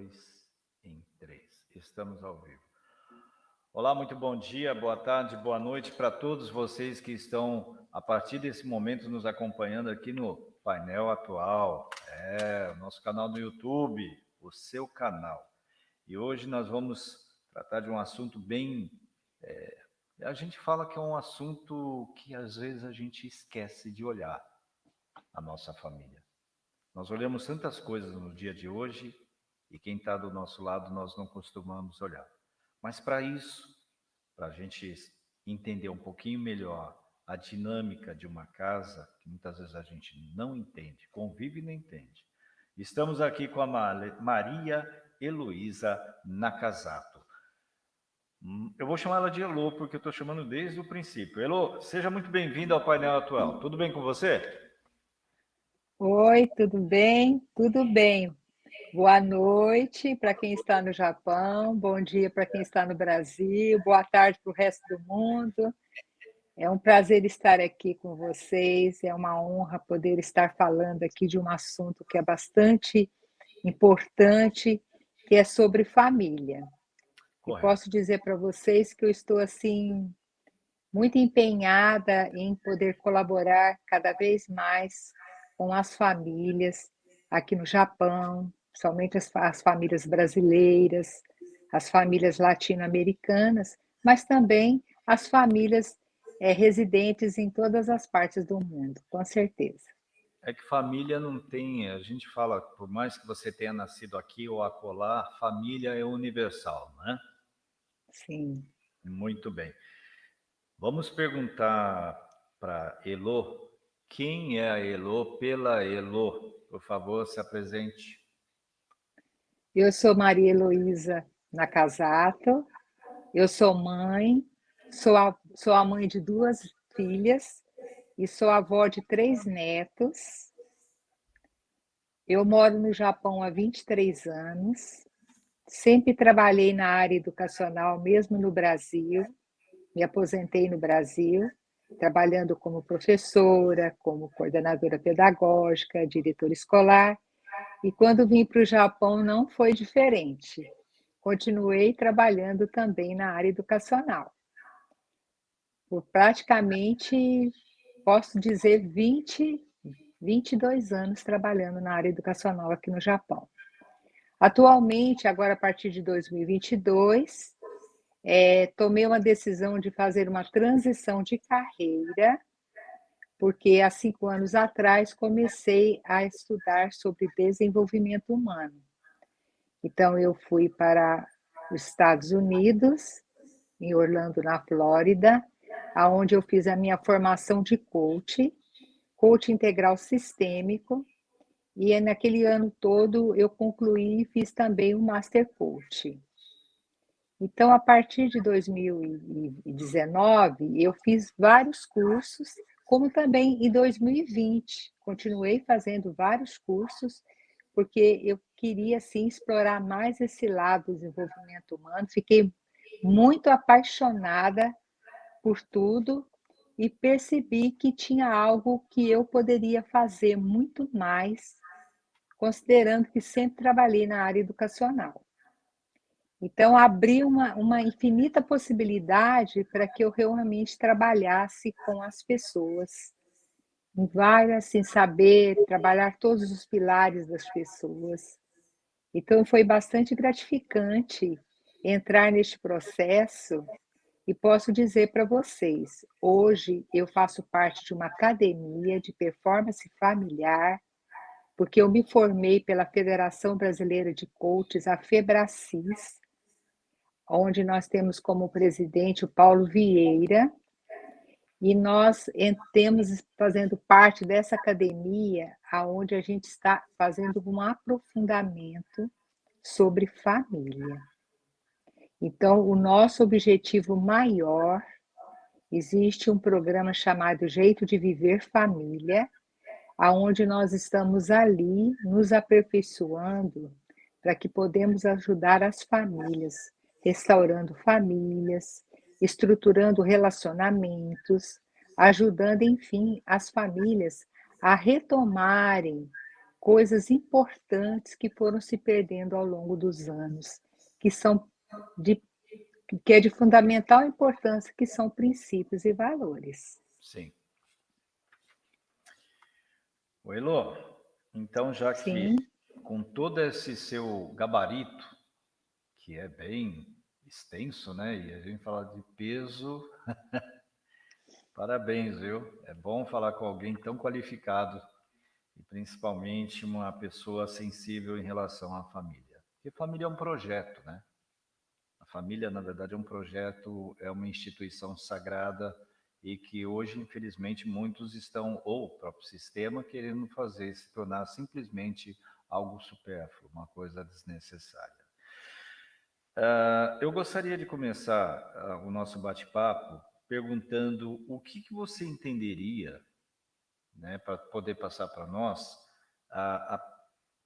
dois, em três. Estamos ao vivo. Olá, muito bom dia, boa tarde, boa noite para todos vocês que estão, a partir desse momento, nos acompanhando aqui no painel atual. É, o nosso canal no YouTube, o seu canal. E hoje nós vamos tratar de um assunto bem... É, a gente fala que é um assunto que às vezes a gente esquece de olhar a nossa família. Nós olhamos tantas coisas no dia de hoje e quem está do nosso lado nós não costumamos olhar. Mas para isso, para a gente entender um pouquinho melhor a dinâmica de uma casa, que muitas vezes a gente não entende, convive e não entende. Estamos aqui com a Maria Heloísa Nakazato. Hum, eu vou chamar ela de Elo, porque eu estou chamando desde o princípio. Elo, seja muito bem-vinda ao painel atual. Tudo bem com você? Oi, tudo bem? Tudo bem. Boa noite para quem está no Japão, bom dia para quem está no Brasil, boa tarde para o resto do mundo. É um prazer estar aqui com vocês, é uma honra poder estar falando aqui de um assunto que é bastante importante, que é sobre família. E posso dizer para vocês que eu estou assim muito empenhada em poder colaborar cada vez mais com as famílias aqui no Japão, somente as, as famílias brasileiras, as famílias latino-americanas, mas também as famílias é, residentes em todas as partes do mundo, com certeza. É que família não tem, a gente fala, por mais que você tenha nascido aqui ou acolá, família é universal, não é? Sim. Muito bem. Vamos perguntar para Elo, quem é a Elo pela Elo? Por favor, se apresente. Eu sou Maria Heloísa Nakazato, eu sou mãe, sou a, sou a mãe de duas filhas e sou avó de três netos. Eu moro no Japão há 23 anos, sempre trabalhei na área educacional, mesmo no Brasil, me aposentei no Brasil, trabalhando como professora, como coordenadora pedagógica, diretora escolar, e quando vim para o Japão não foi diferente. Continuei trabalhando também na área educacional. Por praticamente, posso dizer, 20, 22 anos trabalhando na área educacional aqui no Japão. Atualmente, agora a partir de 2022, é, tomei uma decisão de fazer uma transição de carreira porque há cinco anos atrás comecei a estudar sobre desenvolvimento humano. Então, eu fui para os Estados Unidos, em Orlando, na Flórida, aonde eu fiz a minha formação de coach, coach integral sistêmico, e naquele ano todo eu concluí e fiz também o Master Coach. Então, a partir de 2019, eu fiz vários cursos como também em 2020, continuei fazendo vários cursos, porque eu queria, assim, explorar mais esse lado do desenvolvimento humano, fiquei muito apaixonada por tudo e percebi que tinha algo que eu poderia fazer muito mais, considerando que sempre trabalhei na área educacional. Então, abriu uma, uma infinita possibilidade para que eu realmente trabalhasse com as pessoas, em várias, assim, saber trabalhar todos os pilares das pessoas. Então, foi bastante gratificante entrar neste processo e posso dizer para vocês, hoje eu faço parte de uma academia de performance familiar, porque eu me formei pela Federação Brasileira de Coaches, a FEBRACIS, onde nós temos como presidente o Paulo Vieira, e nós temos fazendo parte dessa academia, aonde a gente está fazendo um aprofundamento sobre família. Então, o nosso objetivo maior, existe um programa chamado Jeito de Viver Família, aonde nós estamos ali nos aperfeiçoando para que podemos ajudar as famílias restaurando famílias, estruturando relacionamentos, ajudando, enfim, as famílias a retomarem coisas importantes que foram se perdendo ao longo dos anos, que são de que é de fundamental importância, que são princípios e valores. Sim. O Elo, então já que Sim. com todo esse seu gabarito, que é bem extenso, né? E a gente fala de peso, parabéns, viu? É bom falar com alguém tão qualificado e principalmente uma pessoa sensível em relação à família. Porque família é um projeto, né? A família, na verdade, é um projeto, é uma instituição sagrada e que hoje, infelizmente, muitos estão, ou o próprio sistema, querendo fazer se tornar simplesmente algo supérfluo, uma coisa desnecessária. Uh, eu gostaria de começar uh, o nosso bate-papo perguntando o que, que você entenderia né, para poder passar para nós a, a,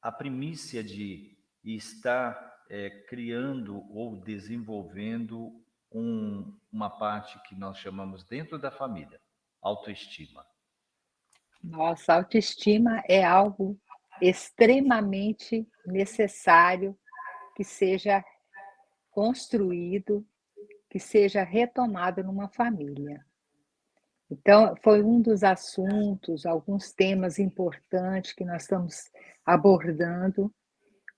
a primícia de estar é, criando ou desenvolvendo um, uma parte que nós chamamos dentro da família, autoestima. Nossa, autoestima é algo extremamente necessário que seja construído, que seja retomado numa família. Então, foi um dos assuntos, alguns temas importantes que nós estamos abordando,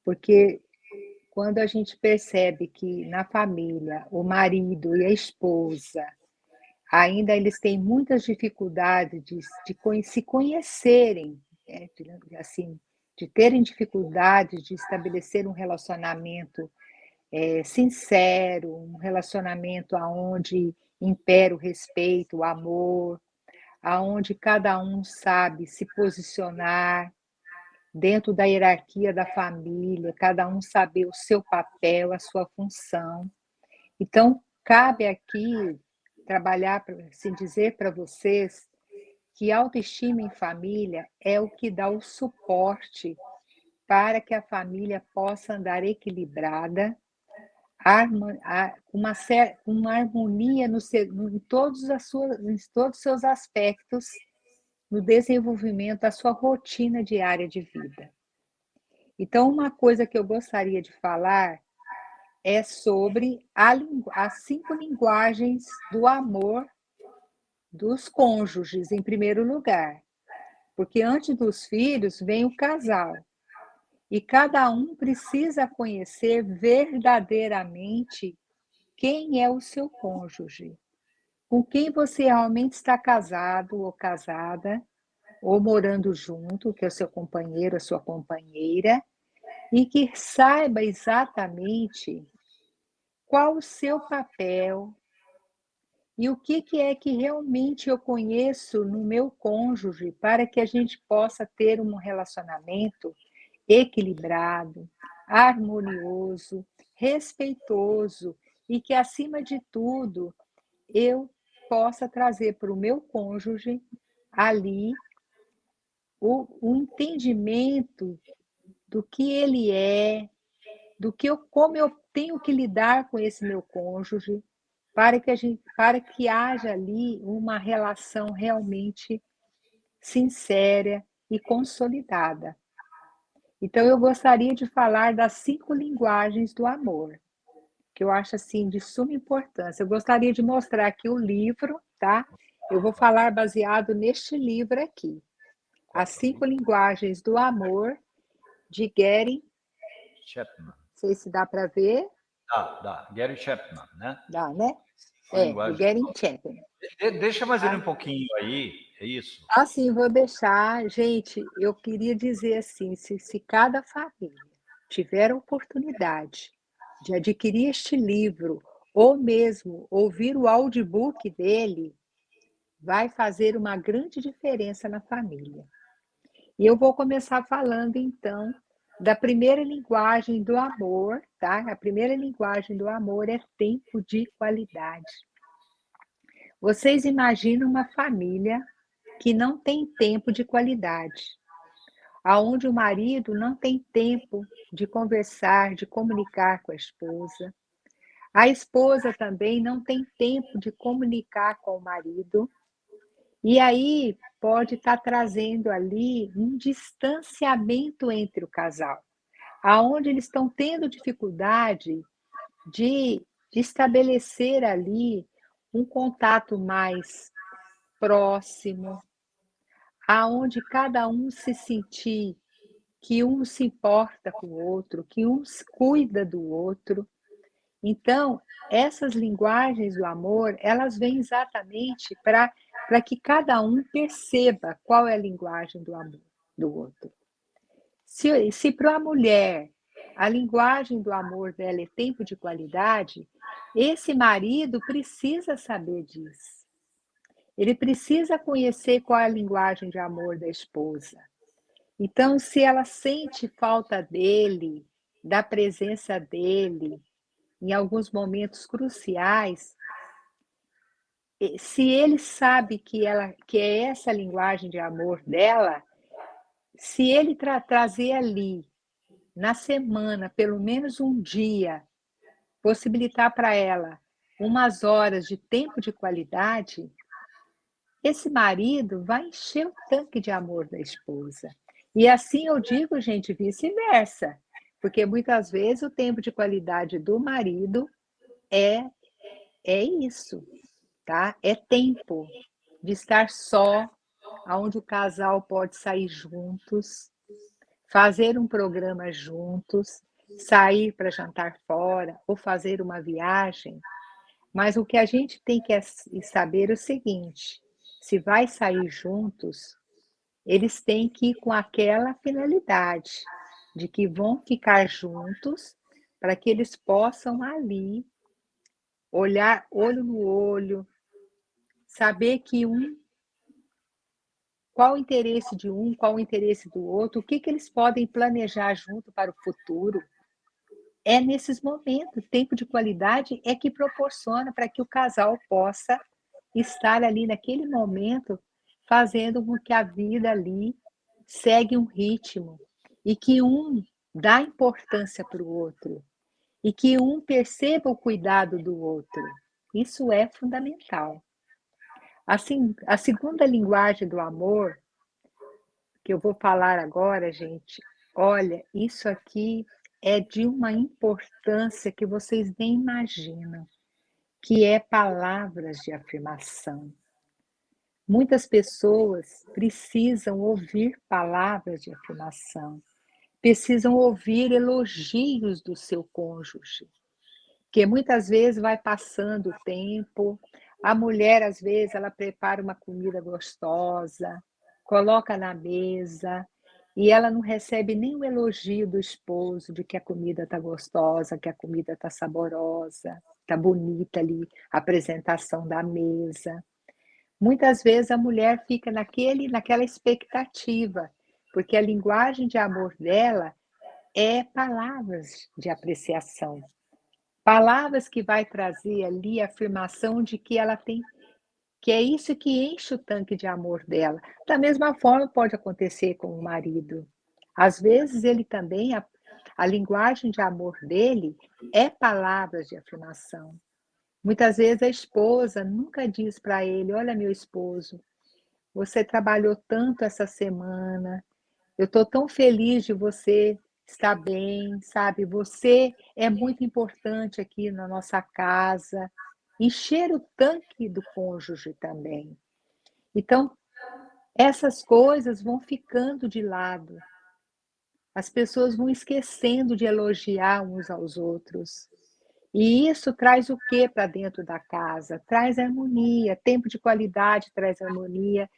porque quando a gente percebe que na família o marido e a esposa ainda eles têm muitas dificuldades de, de se conhecerem, né? de, assim, de terem dificuldades de estabelecer um relacionamento é, sincero, um relacionamento aonde impera o respeito, o amor, aonde cada um sabe se posicionar dentro da hierarquia da família, cada um saber o seu papel, a sua função. Então, cabe aqui trabalhar, assim dizer para vocês que autoestima em família é o que dá o suporte para que a família possa andar equilibrada uma, uma harmonia no, em, todos as suas, em todos os seus aspectos no desenvolvimento da sua rotina diária de vida. Então, uma coisa que eu gostaria de falar é sobre a, as cinco linguagens do amor dos cônjuges, em primeiro lugar. Porque antes dos filhos vem o casal. E cada um precisa conhecer verdadeiramente quem é o seu cônjuge, com quem você realmente está casado ou casada, ou morando junto, que é o seu companheiro, a sua companheira, e que saiba exatamente qual o seu papel e o que, que é que realmente eu conheço no meu cônjuge para que a gente possa ter um relacionamento equilibrado, harmonioso, respeitoso e que, acima de tudo, eu possa trazer para o meu cônjuge ali o, o, entendimento do que ele é, do que eu, como eu tenho que lidar com esse meu cônjuge, para que, a gente, para que haja ali uma relação realmente sincera e consolidada. Então, eu gostaria de falar das cinco linguagens do amor, que eu acho assim de suma importância. Eu gostaria de mostrar aqui o livro, tá? Eu vou falar baseado neste livro aqui. As cinco linguagens do amor, de Gary Chapman. Não sei se dá para ver. Dá, dá. Gary Chapman, né? Dá, né? É, Gary Chapman. Deixa mais ele um pouquinho aí, é isso? Assim, vou deixar. Gente, eu queria dizer assim, se, se cada família tiver a oportunidade de adquirir este livro, ou mesmo ouvir o audiobook dele, vai fazer uma grande diferença na família. E eu vou começar falando, então, da primeira linguagem do amor, tá? A primeira linguagem do amor é tempo de qualidade. Vocês imaginam uma família que não tem tempo de qualidade, aonde o marido não tem tempo de conversar, de comunicar com a esposa. A esposa também não tem tempo de comunicar com o marido. E aí pode estar tá trazendo ali um distanciamento entre o casal, aonde eles estão tendo dificuldade de, de estabelecer ali um contato mais próximo, aonde cada um se sentir que um se importa com o outro, que um cuida do outro. Então, essas linguagens do amor, elas vêm exatamente para que cada um perceba qual é a linguagem do amor do outro. Se, se para a mulher a linguagem do amor dela é tempo de qualidade, esse marido precisa saber disso. Ele precisa conhecer qual é a linguagem de amor da esposa. Então, se ela sente falta dele, da presença dele, em alguns momentos cruciais, se ele sabe que ela que é essa linguagem de amor dela, se ele tra trazer ali na semana, pelo menos um dia, possibilitar para ela umas horas de tempo de qualidade, esse marido vai encher o tanque de amor da esposa. E assim eu digo, gente, vice-versa. Porque muitas vezes o tempo de qualidade do marido é, é isso, tá? É tempo de estar só, onde o casal pode sair juntos, fazer um programa juntos, sair para jantar fora ou fazer uma viagem. Mas o que a gente tem que saber é o seguinte: se vai sair juntos, eles têm que ir com aquela finalidade de que vão ficar juntos para que eles possam ali olhar olho no olho, saber que um qual o interesse de um, qual o interesse do outro, o que, que eles podem planejar junto para o futuro. É nesses momentos, tempo de qualidade é que proporciona para que o casal possa estar ali naquele momento fazendo com que a vida ali segue um ritmo e que um dá importância para o outro e que um perceba o cuidado do outro. Isso é fundamental. Assim, a segunda linguagem do amor que eu vou falar agora, gente, olha, isso aqui é de uma importância que vocês nem imaginam que é palavras de afirmação. Muitas pessoas precisam ouvir palavras de afirmação, precisam ouvir elogios do seu cônjuge, que muitas vezes vai passando o tempo, a mulher às vezes ela prepara uma comida gostosa, coloca na mesa, e ela não recebe nem o elogio do esposo de que a comida está gostosa, que a comida está saborosa tá bonita ali a apresentação da mesa. Muitas vezes a mulher fica naquele, naquela expectativa, porque a linguagem de amor dela é palavras de apreciação. Palavras que vai trazer ali a afirmação de que ela tem que é isso que enche o tanque de amor dela. Da mesma forma pode acontecer com o marido. Às vezes ele também a linguagem de amor dele é palavras de afirmação. Muitas vezes a esposa nunca diz para ele: Olha, meu esposo, você trabalhou tanto essa semana, eu estou tão feliz de você estar bem, sabe? Você é muito importante aqui na nossa casa. Encher o tanque do cônjuge também. Então, essas coisas vão ficando de lado. As pessoas vão esquecendo de elogiar uns aos outros. E isso traz o que para dentro da casa? Traz harmonia, tempo de qualidade traz harmonia,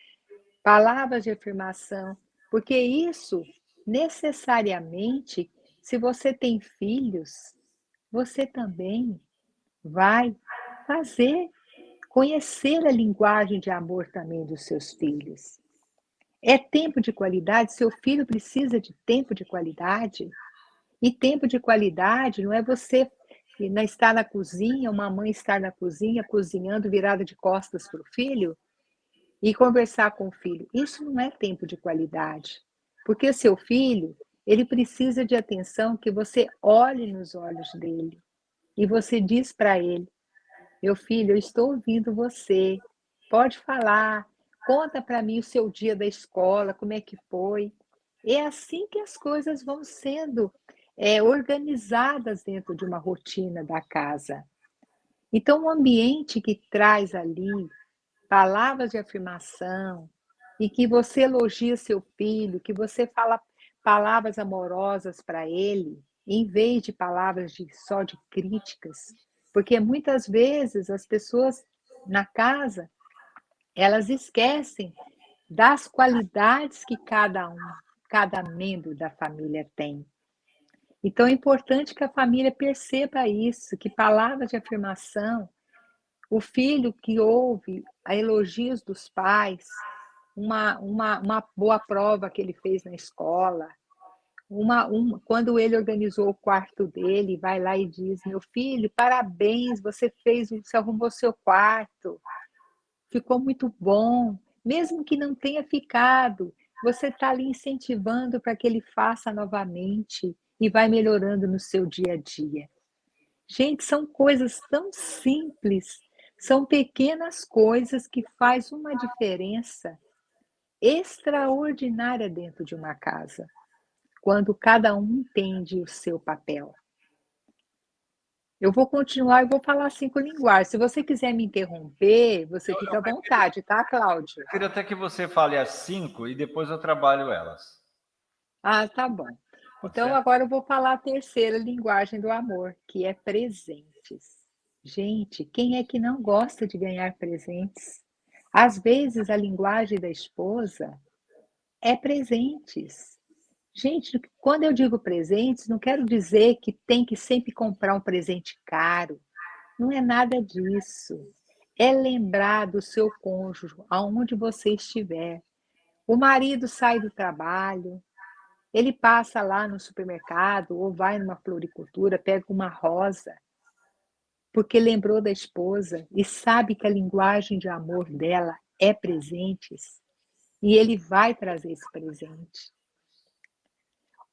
palavras de afirmação, porque isso necessariamente, se você tem filhos, você também vai fazer conhecer a linguagem de amor também dos seus filhos. É tempo de qualidade? Seu filho precisa de tempo de qualidade? E tempo de qualidade não é você estar na cozinha, uma mãe estar na cozinha, cozinhando, virada de costas para o filho, e conversar com o filho. Isso não é tempo de qualidade. Porque seu filho, ele precisa de atenção que você olhe nos olhos dele. E você diz para ele, meu filho, eu estou ouvindo você. Pode falar, Conta para mim o seu dia da escola, como é que foi. É assim que as coisas vão sendo é, organizadas dentro de uma rotina da casa. Então, um ambiente que traz ali palavras de afirmação e que você elogia seu filho, que você fala palavras amorosas para ele, em vez de palavras de, só de críticas, porque muitas vezes as pessoas na casa elas esquecem das qualidades que cada um, cada membro da família tem. Então é importante que a família perceba isso, que palavras de afirmação, o filho que ouve a elogios dos pais, uma, uma, uma boa prova que ele fez na escola, uma, uma, quando ele organizou o quarto dele, vai lá e diz: Meu filho, parabéns, você fez, você arrumou seu quarto, ficou muito bom, mesmo que não tenha ficado, você está ali incentivando para que ele faça novamente e vai melhorando no seu dia a dia. Gente, são coisas tão simples, são pequenas coisas que faz uma diferença extraordinária dentro de uma casa, quando cada um entende o seu papel. Eu vou continuar e vou falar cinco linguagens. Se você quiser me interromper, você fica à vontade, tá, Cláudio? Eu queria até que você fale as cinco e depois eu trabalho elas. Ah, tá bom. Então, agora eu vou falar a terceira linguagem do amor, que é presentes. Gente, quem é que não gosta de ganhar presentes? Às vezes, a linguagem da esposa é presentes. Gente, quando eu digo presentes, não quero dizer que tem que sempre comprar um presente caro. Não é nada disso. É lembrar do seu cônjuge, aonde você estiver. O marido sai do trabalho, ele passa lá no supermercado ou vai numa floricultura, pega uma rosa, porque lembrou da esposa e sabe que a linguagem de amor dela é presentes. E ele vai trazer esse presente.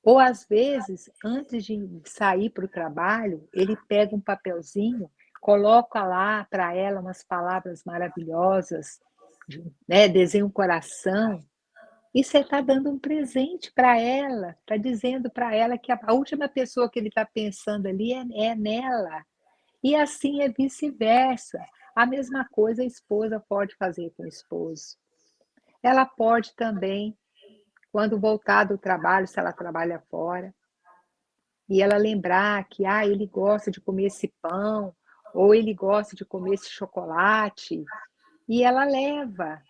Ou às vezes, antes de sair para o trabalho, ele pega um papelzinho, coloca lá para ela umas palavras maravilhosas, né? desenha um coração, e você está dando um presente para ela, está dizendo para ela que a, última pessoa que ele está pensando ali é, é nela. E assim é vice-versa. A mesma coisa a esposa pode fazer com o esposo. Ela pode também quando voltar do trabalho, se ela trabalha fora, e ela lembrar que ah, ele gosta de comer esse pão, ou ele gosta de comer esse chocolate, e ela leva.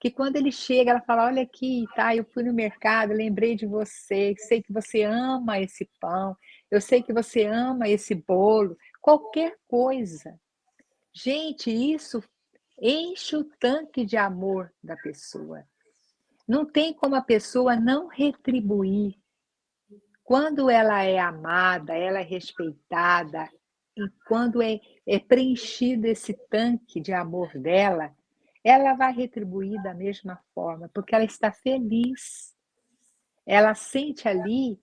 Que quando ele chega, ela fala: Olha aqui, tá? Eu fui no mercado, lembrei de você, sei que você ama esse pão, eu sei que você ama esse bolo, qualquer coisa. Gente, isso enche o tanque de amor da pessoa. Não tem como a pessoa não retribuir. Quando ela é amada, ela é respeitada, e quando é, é preenchido esse tanque de amor dela, ela vai retribuir da mesma forma, porque ela está feliz. Ela sente ali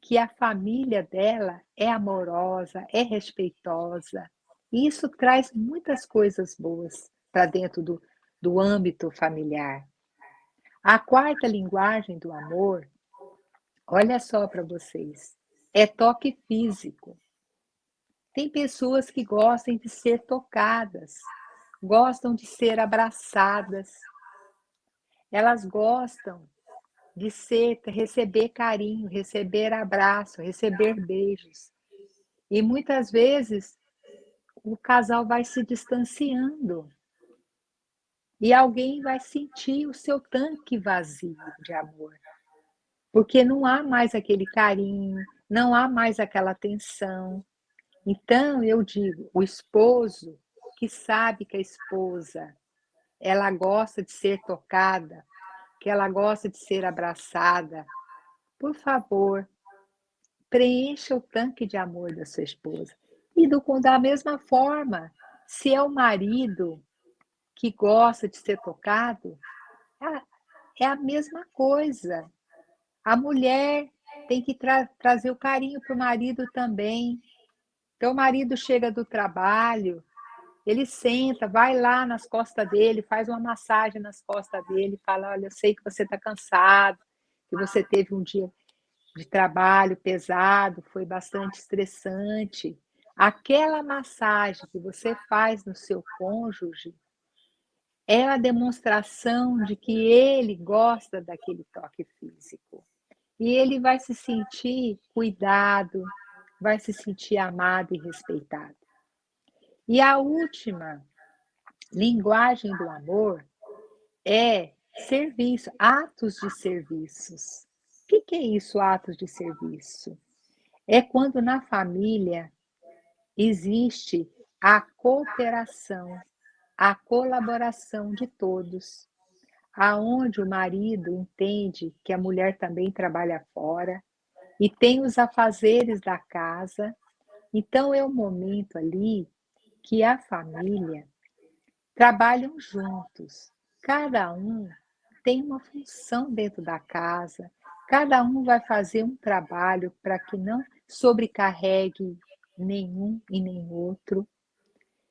que a família dela é amorosa, é respeitosa. E isso traz muitas coisas boas para dentro do, do âmbito familiar. A quarta linguagem do amor, olha só para vocês, é toque físico. Tem pessoas que gostam de ser tocadas, gostam de ser abraçadas. Elas gostam de ser, receber carinho, receber abraço, receber beijos. E muitas vezes o casal vai se distanciando e alguém vai sentir o seu tanque vazio de amor. Porque não há mais aquele carinho, não há mais aquela atenção. Então, eu digo, o esposo que sabe que a esposa ela gosta de ser tocada, que ela gosta de ser abraçada, por favor, preencha o tanque de amor da sua esposa. E do, da mesma forma, se é o marido que gosta de ser tocado, é a mesma coisa. A mulher tem que tra trazer o carinho para o marido também. Então, o marido chega do trabalho ele senta, vai lá nas costas dele, faz uma massagem nas costas dele, fala, olha, eu sei que você está cansado, que você teve um dia de trabalho pesado, foi bastante estressante. Aquela massagem que você faz no seu cônjuge é a demonstração de que ele gosta daquele toque físico. E ele vai se sentir cuidado, vai se sentir amado e respeitado. E a última linguagem do amor é serviço, atos de serviços. O que, que é isso, atos de serviço? É quando na família existe a cooperação, a colaboração de todos, aonde o marido entende que a mulher também trabalha fora e tem os afazeres da casa. Então é o momento ali que a família trabalham juntos. Cada um tem uma função dentro da casa, cada um vai fazer um trabalho para que não sobrecarregue nenhum e nem outro.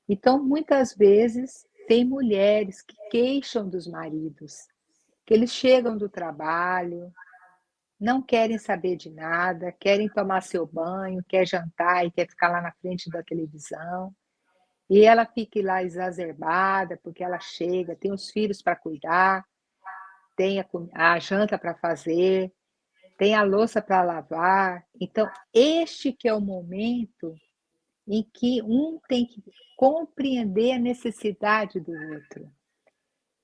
Então, muitas vezes, tem mulheres que queixam dos maridos, que eles chegam do trabalho, não querem saber de nada, querem tomar seu banho, quer jantar e quer ficar lá na frente da televisão. E ela fica lá exacerbada, porque ela chega, tem os filhos para cuidar, tem a, a janta para fazer, tem a louça para lavar. Então, este que é o momento em que um tem que compreender a necessidade do outro.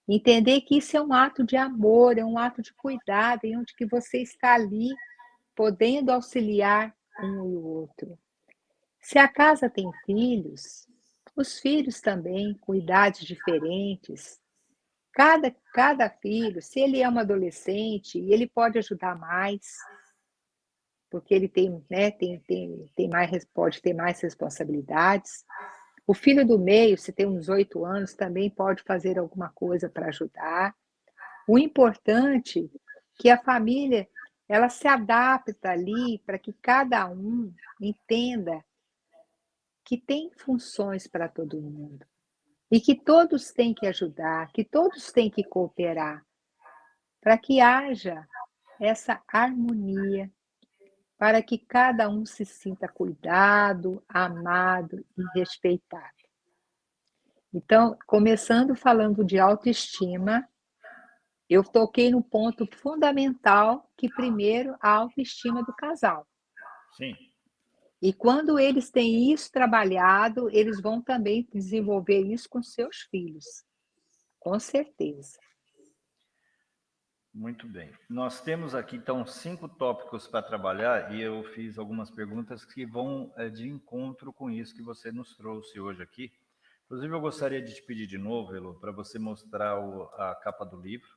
Entender que isso é um ato de amor, é um ato de cuidado, em onde que você está ali podendo auxiliar um e o outro. Se a casa tem filhos, os filhos também, com idades diferentes. Cada, cada filho, se ele é um adolescente, ele pode ajudar mais, porque ele tem, né, tem, tem, tem mais, pode ter mais responsabilidades. O filho do meio, se tem uns oito anos, também pode fazer alguma coisa para ajudar. O importante é que a família ela se adapta ali para que cada um entenda que tem funções para todo mundo e que todos têm que ajudar, que todos têm que cooperar para que haja essa harmonia para que cada um se sinta cuidado, amado e respeitado. Então, começando falando de autoestima, eu toquei no ponto fundamental que primeiro a autoestima do casal. Sim. E quando eles têm isso trabalhado, eles vão também desenvolver isso com seus filhos. Com certeza. Muito bem. Nós temos aqui, então, cinco tópicos para trabalhar e eu fiz algumas perguntas que vão é, de encontro com isso que você nos trouxe hoje aqui. Inclusive, eu gostaria de te pedir de novo, Elo, para você mostrar o, a capa do livro.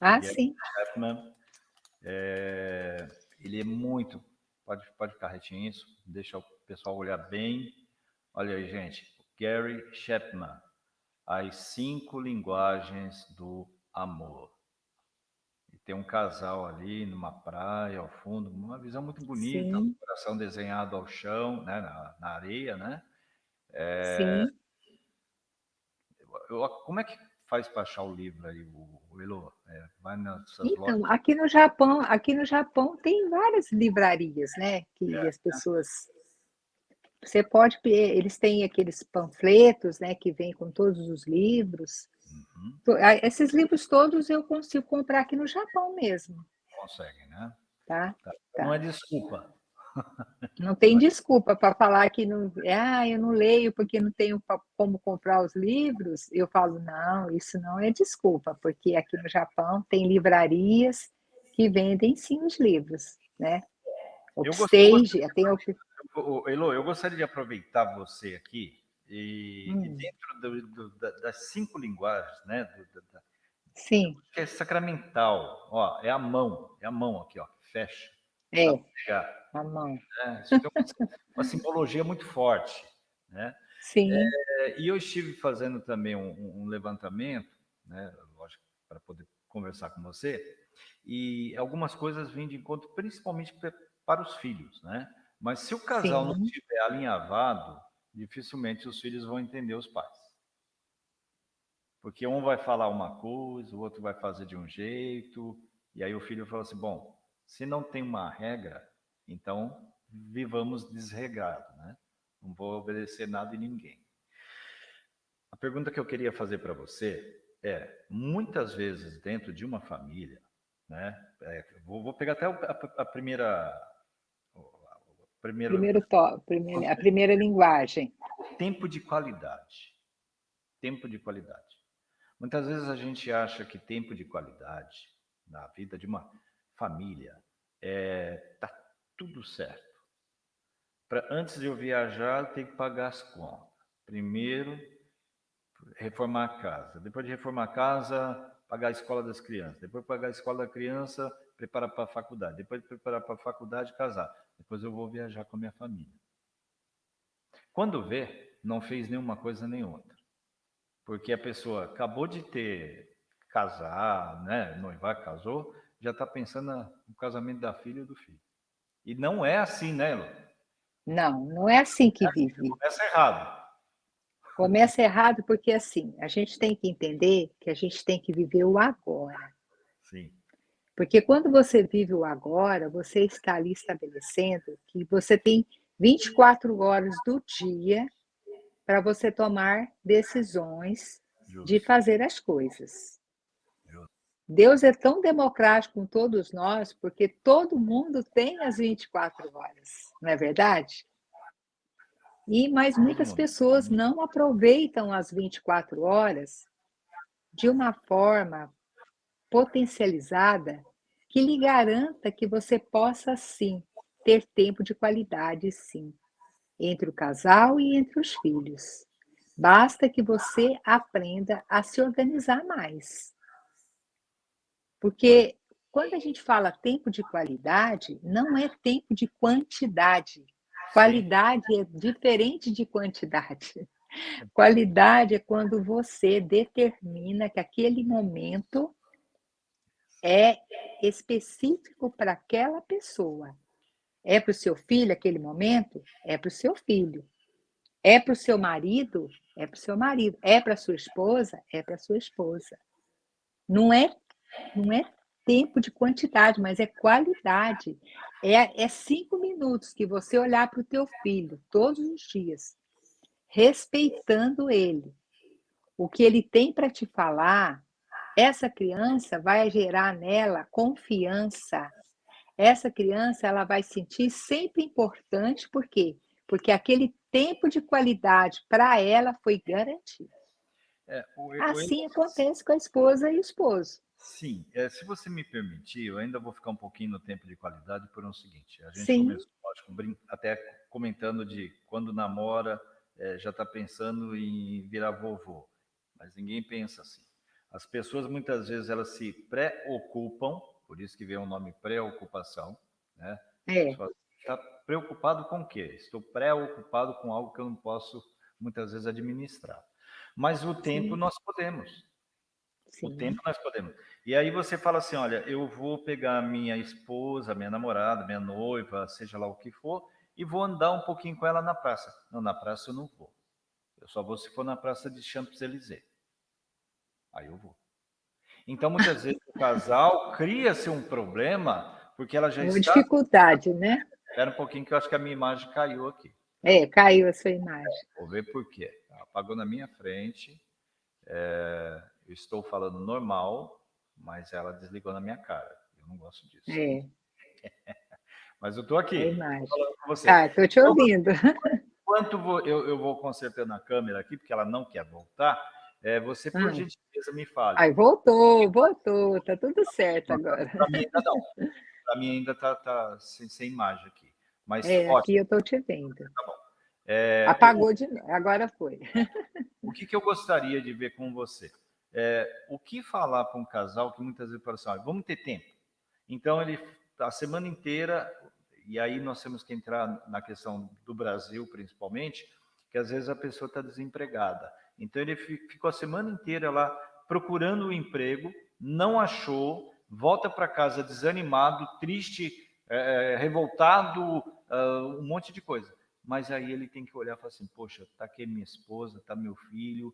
Ah, sim. Chapman. É, ele é muito... Pode, pode ficar retinho isso, deixa o pessoal olhar bem. Olha aí, gente. Gary Chapman. As cinco linguagens do amor tem um casal ali numa praia ao fundo, uma visão muito bonita, Sim. um coração desenhado ao chão, né, na, na areia, né? É, Sim. Eu, como é que faz para achar o livro aí, o, o Elo? É, vai nessas então, lojas? aqui no Japão, aqui no Japão tem várias livrarias, né? Que é, as pessoas você pode, eles têm aqueles panfletos, né, que vêm com todos os livros. Uhum. Esses livros todos eu consigo comprar aqui no Japão mesmo. Consegue, né? Tá, tá. tá. Não é desculpa. Não tem desculpa para falar que não, ah, eu não leio porque não tenho como comprar os livros. Eu falo, não, isso não é desculpa, porque aqui no Japão tem livrarias que vendem sim os livros, né? O Stage, tem. Elo, eu gostaria de aproveitar você aqui e, hum. e dentro do, do, das cinco linguagens, né? Do, da, Sim. Que é sacramental, ó, é a mão, é a mão aqui, ó, fecha. É, a mão. É, isso é uma, uma, simbologia muito forte, né? Sim. É, e eu estive fazendo também um, um levantamento, né? Lógico, para poder conversar com você, e algumas coisas vêm de encontro, principalmente para os filhos, né? Mas se o casal Sim. não estiver alinhavado, dificilmente os filhos vão entender os pais. Porque um vai falar uma coisa, o outro vai fazer de um jeito, e aí o filho fala assim: bom, se não tem uma regra, então vivamos desregrado, né? Não vou obedecer nada e ninguém. A pergunta que eu queria fazer para você é: muitas vezes dentro de uma família, né? É, vou, vou, pegar até a, a primeira. A primeira Primeiro to, a primeira linguagem. Tempo de qualidade. Tempo de qualidade. Muitas vezes a gente acha que tempo de qualidade na vida de uma família é tá tudo certo. Pra, antes de eu viajar, eu tenho que pagar as contas. Primeiro, reformar a casa. Depois de reformar a casa, pagar a escola das crianças. Depois pagar a escola da criança, preparar para a faculdade. Depois de preparar para a faculdade, casar. Depois eu vou viajar com a minha família. Quando vê, não fez nenhuma coisa nem outra. Porque a pessoa acabou de ter casar, né, noivar, casou, já está pensando no casamento da filha e do filho. E não é assim, né, Lu? Não, não é assim que vive. Começa errado. Começa errado porque, assim, a gente tem que entender que a gente tem que viver o agora. Sim. Porque quando você vive o agora, você está ali estabelecendo que você tem 24 horas do dia para você tomar decisões Justo. de fazer as coisas. Justo. Deus é tão democrático com todos nós, porque todo mundo tem as 24 horas, não é verdade? E mas muitas pessoas não aproveitam as 24 horas de uma forma potencializada que lhe garanta que você possa sim ter tempo de qualidade sim entre o casal e entre os filhos. Basta que você aprenda a se organizar mais. Porque quando a gente fala tempo de qualidade, não é tempo de quantidade. Qualidade é diferente de quantidade. Qualidade é quando você determina que aquele momento é específico para aquela pessoa. É para o seu filho aquele momento? É para o seu filho. É para o seu marido? É para o seu marido. É para a sua esposa? É para a sua esposa. Não é, não é tempo de quantidade, mas é qualidade. É, é cinco minutos que você olhar para o teu filho todos os dias, respeitando ele. O que ele tem para te falar, essa criança vai gerar nela confiança. Essa criança ela vai sentir sempre importante, por quê? Porque aquele tempo de qualidade para ela foi garantido. É, o, assim o... acontece com a esposa e o esposo. Sim, é, se você me permitir, eu ainda vou ficar um pouquinho no tempo de qualidade por um seguinte. A gente Sim. começou, lógico, até comentando de quando namora, é, já está pensando em virar vovô, mas ninguém pensa assim. As pessoas muitas vezes elas se preocupam, por isso que vem o nome preocupação, né? É. Está preocupado com o quê? Estou preocupado com algo que eu não posso muitas vezes administrar. Mas o tempo Sim. nós podemos. Sim. O tempo nós podemos. E aí você fala assim, olha, eu vou pegar minha esposa, minha namorada, minha noiva, seja lá o que for, e vou andar um pouquinho com ela na praça. Não, na praça eu não vou. Eu só vou se for na praça de Champs-Élysées. Aí eu vou. Então, muitas vezes o casal cria-se um problema porque ela já Uma está... dificuldade, né? Espera um pouquinho que eu acho que a minha imagem caiu aqui. É, caiu a sua imagem. Vou ver por quê. Apagou na minha frente. É... Eu estou falando normal, mas ela desligou na minha cara. Eu não gosto disso. É. mas eu estou aqui. falando com você. Ah, estou te ouvindo. Enquanto eu, eu vou consertando a câmera aqui, porque ela não quer voltar, é, você, por gentileza, me fale. Ai, voltou, voltou, está tudo certo agora. Para mim ainda não. Para mim ainda está tá sem, sem, imagem aqui. Mas, é, ótimo. aqui eu estou te vendo. Tá bom. É, Apagou eu, de novo, agora foi. O que, que eu gostaria de ver com você? É, o que falar para um casal que muitas vezes fala assim, olha, vamos ter tempo. Então, ele a semana inteira, e aí nós temos que entrar na questão do Brasil, principalmente, que às vezes a pessoa está desempregada. Então, ele ficou a semana inteira lá procurando o um emprego, não achou, volta para casa desanimado, triste, é, revoltado, uh, um monte de coisa. Mas aí ele tem que olhar e falar assim, poxa, está aqui minha esposa, está meu filho,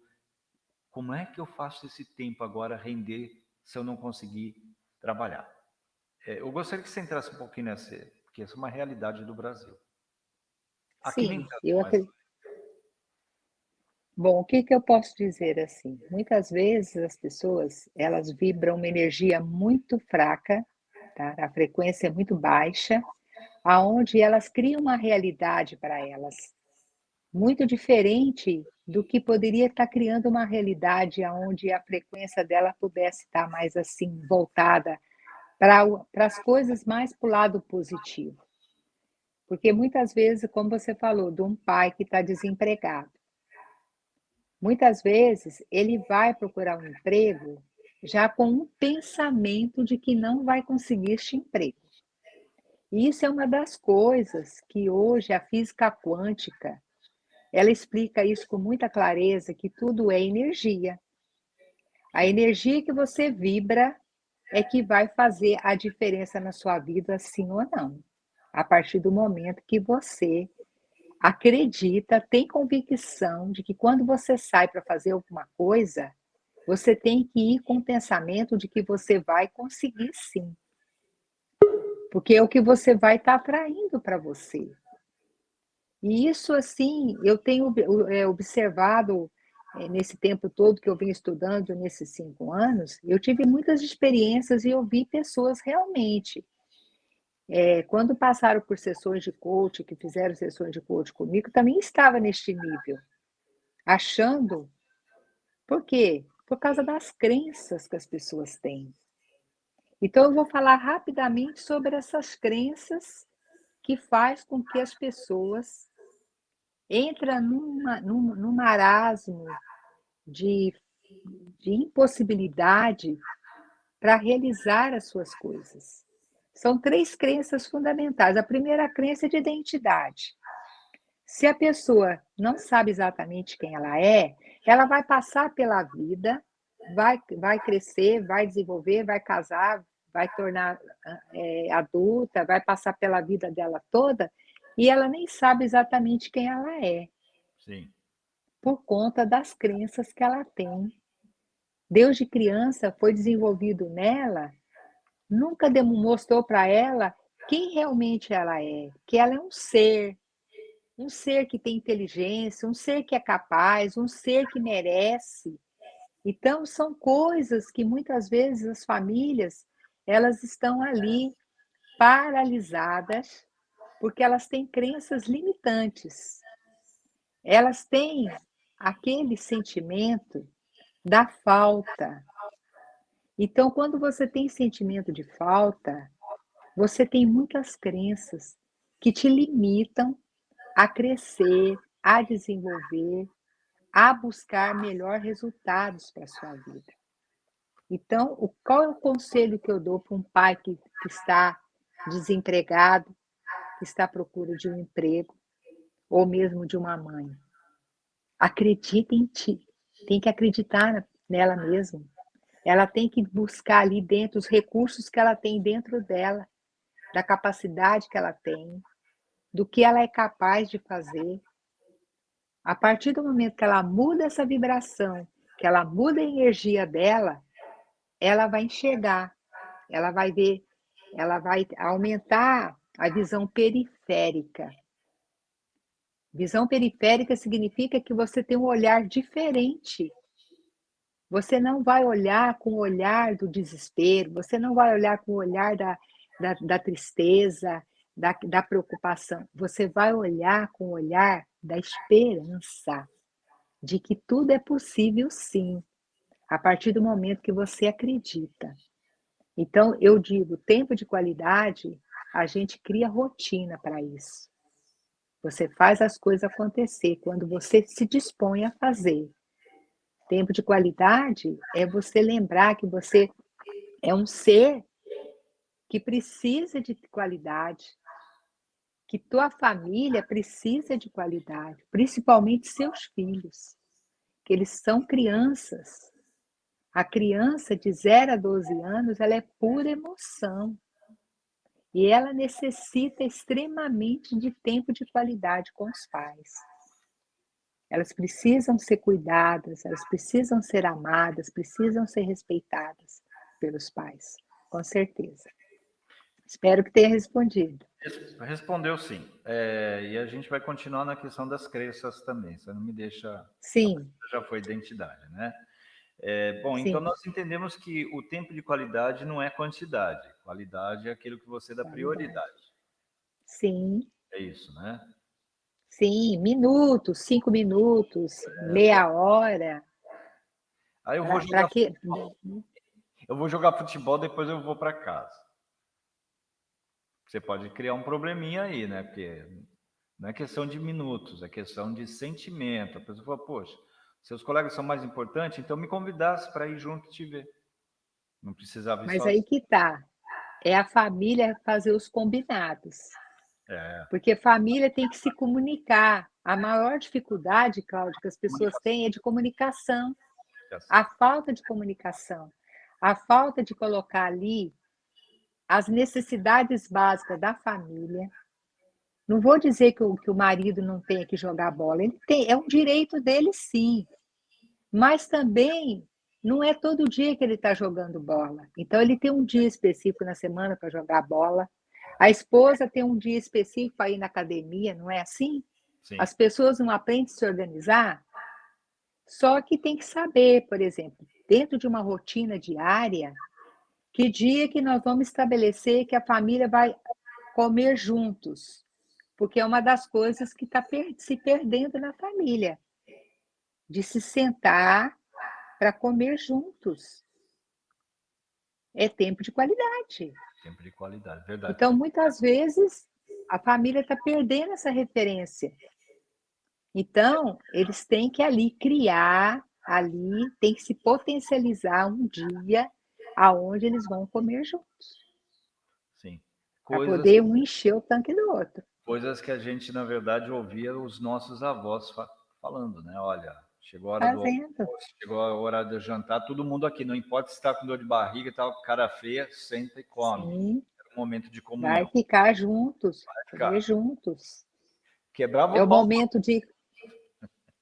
como é que eu faço esse tempo agora render se eu não conseguir trabalhar? É, eu gostaria que você entrasse um pouquinho nessa, porque essa é uma realidade do Brasil. Aqui Sim, eu acredito. Bom, o que, que eu posso dizer assim? Muitas vezes as pessoas elas vibram uma energia muito fraca, tá? a frequência é muito baixa, aonde elas criam uma realidade para elas muito diferente do que poderia estar criando uma realidade onde a frequência dela pudesse estar mais assim voltada para as coisas mais para o lado positivo. Porque muitas vezes, como você falou, de um pai que está desempregado, Muitas vezes ele vai procurar um emprego já com um pensamento de que não vai conseguir este emprego. E isso é uma das coisas que hoje a física quântica, ela explica isso com muita clareza, que tudo é energia. A energia que você vibra é que vai fazer a diferença na sua vida, sim ou não. A partir do momento que você acredita, tem convicção de que quando você sai para fazer alguma coisa, você tem que ir com o pensamento de que você vai conseguir sim. Porque é o que você vai estar tá atraindo para você. E isso, assim, eu tenho é, observado é, nesse tempo todo que eu venho estudando, nesses cinco anos, eu tive muitas experiências e eu vi pessoas realmente é, quando passaram por sessões de coach, que fizeram sessões de coach comigo, também estava neste nível, achando. Por quê? Por causa das crenças que as pessoas têm. Então, eu vou falar rapidamente sobre essas crenças que faz com que as pessoas entrem numa, num, num marasmo de, de impossibilidade para realizar as suas coisas. São três crenças fundamentais. A primeira crença é de identidade. Se a pessoa não sabe exatamente quem ela é, ela vai passar pela vida, vai, vai crescer, vai desenvolver, vai casar, vai tornar é, adulta, vai passar pela vida dela toda, e ela nem sabe exatamente quem ela é. Sim. Por conta das crenças que ela tem. Deus de criança foi desenvolvido nela nunca mostrou para ela quem realmente ela é, que ela é um ser, um ser que tem inteligência, um ser que é capaz, um ser que merece. Então, são coisas que muitas vezes as famílias, elas estão ali paralisadas, porque elas têm crenças limitantes. Elas têm aquele sentimento da falta, então, quando você tem sentimento de falta, você tem muitas crenças que te limitam a crescer, a desenvolver, a buscar melhores resultados para a sua vida. Então, qual é o conselho que eu dou para um pai que, que está desempregado, que está à procura de um emprego, ou mesmo de uma mãe? Acredite em ti, tem que acreditar nela mesma. Ela tem que buscar ali dentro os recursos que ela tem dentro dela, da capacidade que ela tem, do que ela é capaz de fazer. A partir do momento que ela muda essa vibração, que ela muda a energia dela, ela vai enxergar, ela vai ver, ela vai aumentar a visão periférica. Visão periférica significa que você tem um olhar diferente você não vai olhar com o olhar do desespero, você não vai olhar com o olhar da, da, da tristeza, da, da preocupação. Você vai olhar com o olhar da esperança, de que tudo é possível sim, a partir do momento que você acredita. Então, eu digo, tempo de qualidade, a gente cria rotina para isso. Você faz as coisas acontecer quando você se dispõe a fazer. Tempo de qualidade é você lembrar que você é um ser que precisa de qualidade, que tua família precisa de qualidade, principalmente seus filhos, que eles são crianças. A criança de 0 a 12 anos, ela é pura emoção. E ela necessita extremamente de tempo de qualidade com os pais. Elas precisam ser cuidadas, elas precisam ser amadas, precisam ser respeitadas pelos pais, com certeza. Espero que tenha respondido. Respondeu sim. É, e a gente vai continuar na questão das crenças também. Você não me deixa. Sim. Já foi identidade, né? É, bom, sim. então nós entendemos que o tempo de qualidade não é quantidade. Qualidade é aquilo que você dá prioridade. Sim. É isso, né? Sim, minutos, cinco minutos, é. meia hora. Aí eu vou jogar. Futebol. Eu vou jogar futebol, depois eu vou para casa. Você pode criar um probleminha aí, né? Porque não é questão de minutos, é questão de sentimento. A pessoa fala, poxa, seus colegas são mais importantes, então me convidasse para ir junto te ver. Não precisava ir Mas aí que tá. É a família fazer os combinados. É. Porque família tem que se comunicar. A maior dificuldade, Cláudio, que as pessoas têm é de comunicação. A falta de comunicação. A falta de colocar ali as necessidades básicas da família. Não vou dizer que o, que o marido não tenha que jogar bola, ele tem, é um direito dele sim. Mas também não é todo dia que ele está jogando bola. Então, ele tem um dia específico na semana para jogar bola. A esposa tem um dia específico ir na academia, não é assim? Sim. As pessoas não aprendem a se organizar. Só que tem que saber, por exemplo, dentro de uma rotina diária, que dia que nós vamos estabelecer que a família vai comer juntos? Porque é uma das coisas que está se perdendo na família, de se sentar para comer juntos. É tempo de qualidade. Tempo de qualidade, verdade. Então, muitas vezes, a família está perdendo essa referência. Então, eles têm que ali criar, ali, tem que se potencializar um dia aonde eles vão comer juntos. Sim. Para poder um encher o tanque do outro. Coisas que a gente, na verdade, ouvia os nossos avós falando, né? Olha, chegou a hora Fazendo. do almoço, chegou a hora do jantar, todo mundo aqui, não importa se está com dor de barriga e tal, cara feia, senta e come. Sim. Era um momento de comunhão. Vai ficar juntos, vai ficar. juntos. Quebrava é o momento de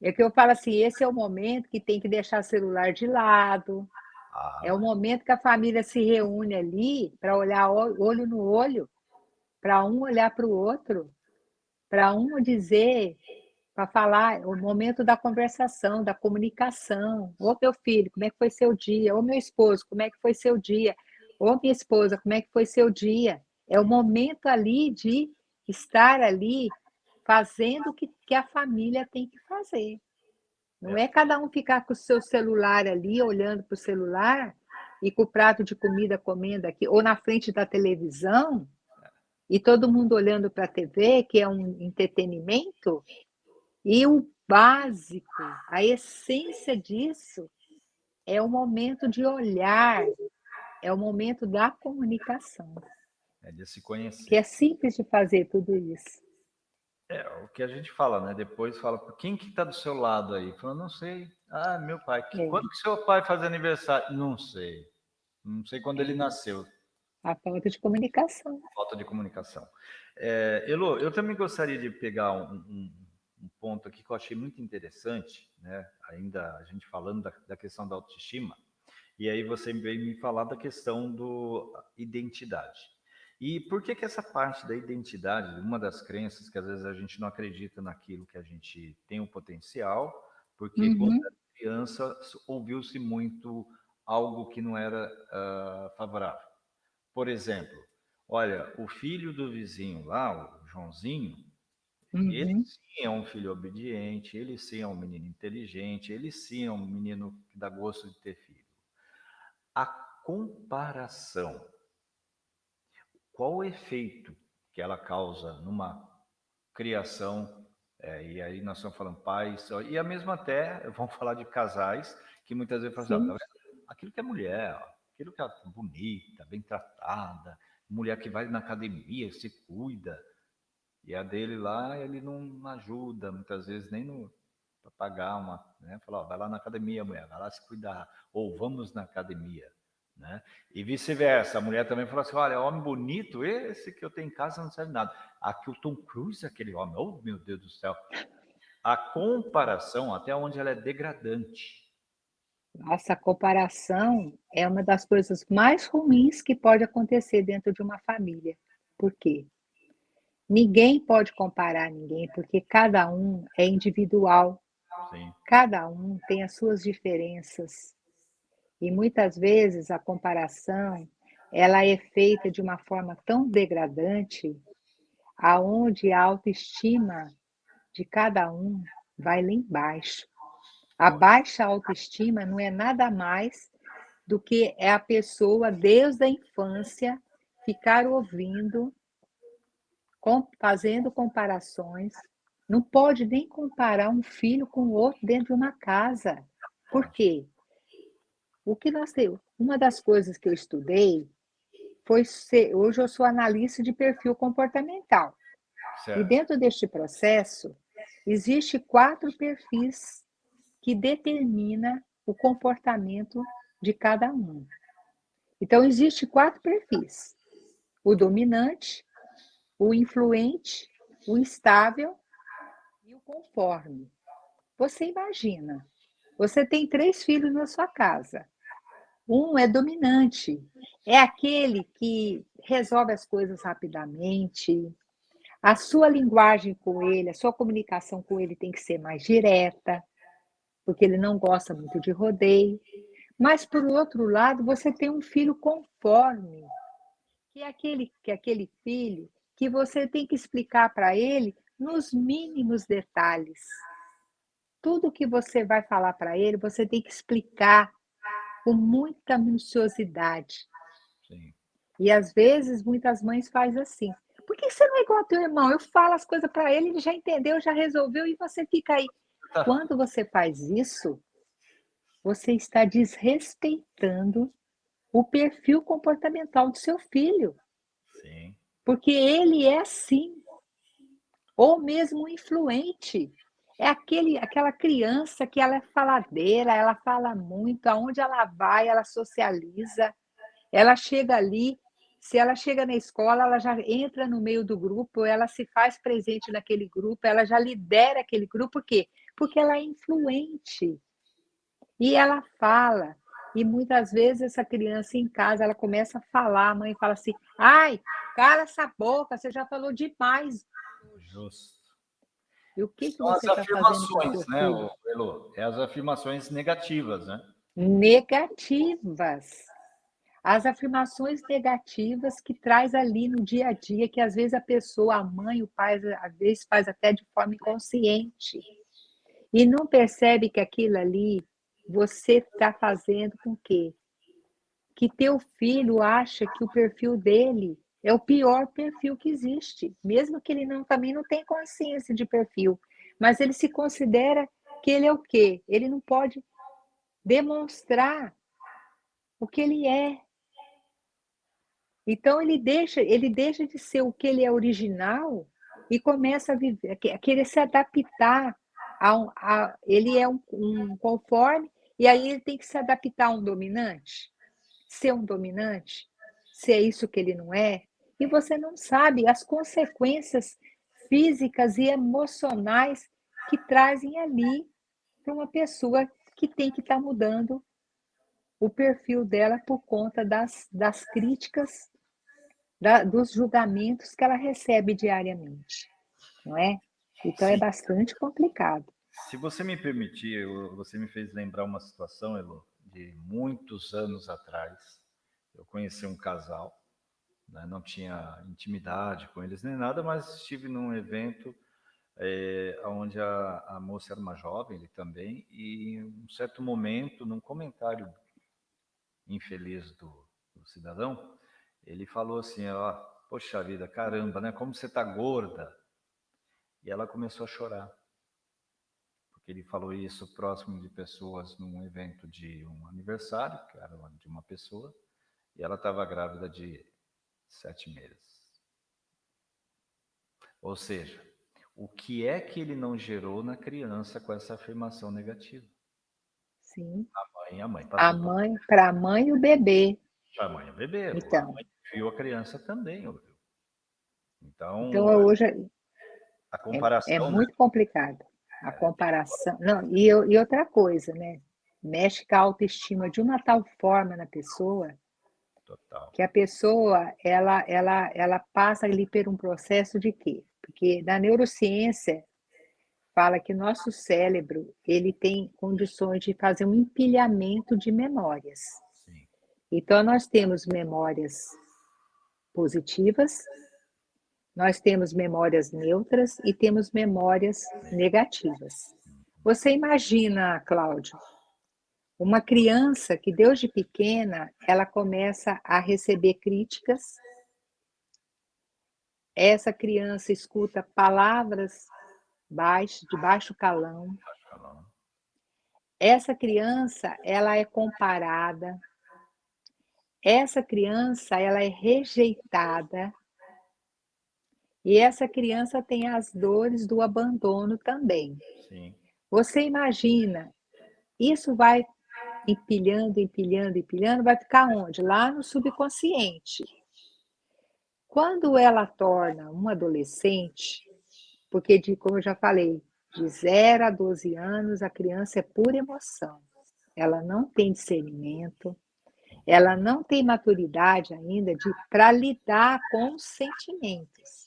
é que eu falo assim, esse é o momento que tem que deixar o celular de lado, ah. É o momento que a família se reúne ali para olhar olho no olho, para um olhar para o outro, para um dizer, para falar, o momento da conversação, da comunicação. Ô meu filho, como é que foi seu dia? Ô meu esposo, como é que foi seu dia? Ô minha esposa, como é que foi seu dia? É o momento ali de estar ali fazendo o que, que a família tem que fazer. Não é cada um ficar com o seu celular ali, olhando para o celular e com o prato de comida comendo aqui, ou na frente da televisão, e todo mundo olhando para a TV, que é um entretenimento, e o básico, a essência disso, é o momento de olhar, é o momento da comunicação. É de se conhecer. Que é simples de fazer tudo isso. É, o que a gente fala, né? Depois fala, quem que está do seu lado aí? Fala, não sei. Ah, meu pai. É. Quando que seu pai faz aniversário? Não sei. Não sei quando ele nasceu. A falta de comunicação. Falta de comunicação. É, Elo, eu também gostaria de pegar um, um, um, ponto aqui que eu achei muito interessante, né? Ainda a gente falando da, da questão da autoestima, e aí você veio me falar da questão do identidade. E por que que essa parte da identidade, uma das crenças que às vezes a gente não acredita naquilo que a gente tem o potencial, porque uhum. quando era criança ouviu-se muito algo que não era uh, favorável. Por exemplo, olha, o filho do vizinho lá, o Joãozinho, uhum. ele sim é um filho obediente, ele sim é um menino inteligente, ele sim é um menino que dá gosto de ter filho. A comparação qual o efeito que ela causa numa criação, é, e aí nós estamos falando pais, e a mesma até, vamos falar de casais, que muitas vezes falam assim, aquilo que é mulher, aquilo que é bonita, bem tratada, mulher que vai na academia, se cuida, e a dele lá, ele não ajuda, muitas vezes nem para pagar uma, né? Falar, vai lá na academia, mulher, vai lá se cuidar, ou vamos na academia. Né? E vice-versa, a mulher também fala assim: olha, homem bonito, esse que eu tenho em casa não serve nada. Aqui o Tom Cruise, aquele homem, oh meu Deus do céu. a comparação, até onde ela é degradante. Nossa, comparação é uma das coisas mais ruins que pode acontecer dentro de uma família. Por quê? Ninguém pode comparar ninguém, porque cada um é individual. Sim. Cada um tem as suas diferenças. E muitas vezes a comparação, ela é feita de uma forma tão degradante, aonde a autoestima de cada um vai lá embaixo. A baixa autoestima não é nada mais do que é a pessoa, desde a infância, ficar ouvindo, fazendo comparações. Não pode nem comparar um filho com o outro dentro de uma casa. Por quê? O que nós temos? Uma das coisas que eu estudei foi ser, hoje eu sou analista de perfil comportamental. Certo. E dentro deste processo, existe quatro perfis que determina o comportamento de cada um. Então, existe quatro perfis. O dominante, o influente, o instável e o conforme. Você imagina, você tem três filhos na sua casa. Um é dominante, é aquele que resolve as coisas rapidamente. A sua linguagem com ele, a sua comunicação com ele tem que ser mais direta, porque ele não gosta muito de rodeio. Mas, por outro lado, você tem um filho conforme, que é aquele, que é aquele filho que você tem que explicar para ele nos mínimos detalhes. Tudo que você vai falar para ele, você tem que explicar com muita minuciosidade. Sim. E às vezes muitas mães fazem assim. Por que você não é igual ao teu irmão? Eu falo as coisas para ele, ele já entendeu, já resolveu, e você fica aí. Tá. Quando você faz isso, você está desrespeitando o perfil comportamental do seu filho. Sim. Porque ele é assim. Ou mesmo influente. É aquele, aquela criança que ela é faladeira, ela fala muito, aonde ela vai, ela socializa, ela chega ali, se ela chega na escola, ela já entra no meio do grupo, ela se faz presente naquele grupo, ela já lidera aquele grupo, por quê? Porque ela é influente. E ela fala, e muitas vezes essa criança em casa, ela começa a falar, a mãe fala assim, ai, cala essa boca, você já falou demais. Justo. E o que, que você está fazendo? Né, Elo? É as afirmações negativas, né? Negativas. As afirmações negativas que traz ali no dia a dia, que às vezes a pessoa, a mãe, o pai, às vezes faz até de forma inconsciente. E não percebe que aquilo ali você está fazendo com quê? Que teu filho acha que o perfil dele é o pior perfil que existe, mesmo que ele não também não tenha consciência de perfil, mas ele se considera que ele é o quê? Ele não pode demonstrar o que ele é. Então ele deixa, ele deixa de ser o que ele é original e começa a, viver, a querer se adaptar a, um, a ele é um, um conforme e aí ele tem que se adaptar a um dominante, ser um dominante, se é isso que ele não é, e você não sabe as consequências físicas e emocionais que trazem ali para uma pessoa que tem que estar tá mudando o perfil dela por conta das, das críticas, da, dos julgamentos que ela recebe diariamente, não é? Então é é bastante complicado. Se você me permitir, você me fez lembrar uma situação, Elo, de muitos anos atrás. Eu conheci um casal né? não tinha intimidade com eles nem nada, mas estive num evento é, onde a, a, moça era uma jovem, ele também, e em um certo momento, num comentário infeliz do, do cidadão, ele falou assim, ó, poxa vida, caramba, né, como você tá gorda. E ela começou a chorar, porque ele falou isso próximo de pessoas num evento de um aniversário, que era de uma pessoa, e ela estava grávida de sete meses. Ou seja, o que é que ele não gerou na criança com essa afirmação negativa? Sim. A mãe, a mãe. A mãe, para a mãe e o bebê. Para a mãe e o bebê. Então. A mãe viu a criança também, ouviu? Então, então hoje a comparação. É, é muito complicado. A comparação. Não, e, e outra coisa, né? Mexe com a autoestima de uma tal forma na pessoa Total. que a pessoa ela, ela, ela passa ali por um processo de quê? Porque na neurociência fala que nosso cérebro ele tem condições de fazer um empilhamento de memórias. Sim. Então nós temos memórias positivas, nós temos memórias neutras e temos memórias negativas. Você imagina, Cláudio, uma criança que desde pequena ela começa a receber críticas. Essa criança escuta palavras baixo, de baixo calão. Essa criança, ela é comparada. Essa criança, ela é rejeitada. E essa criança tem as dores do abandono também. Sim. Você imagina, isso vai empilhando, empilhando, empilhando, vai ficar onde? Lá no subconsciente. Quando ela torna uma adolescente, porque, de, como eu já falei, de 0 a 12 anos, a criança é pura emoção. Ela não tem discernimento, ela não tem maturidade ainda para lidar com os sentimentos.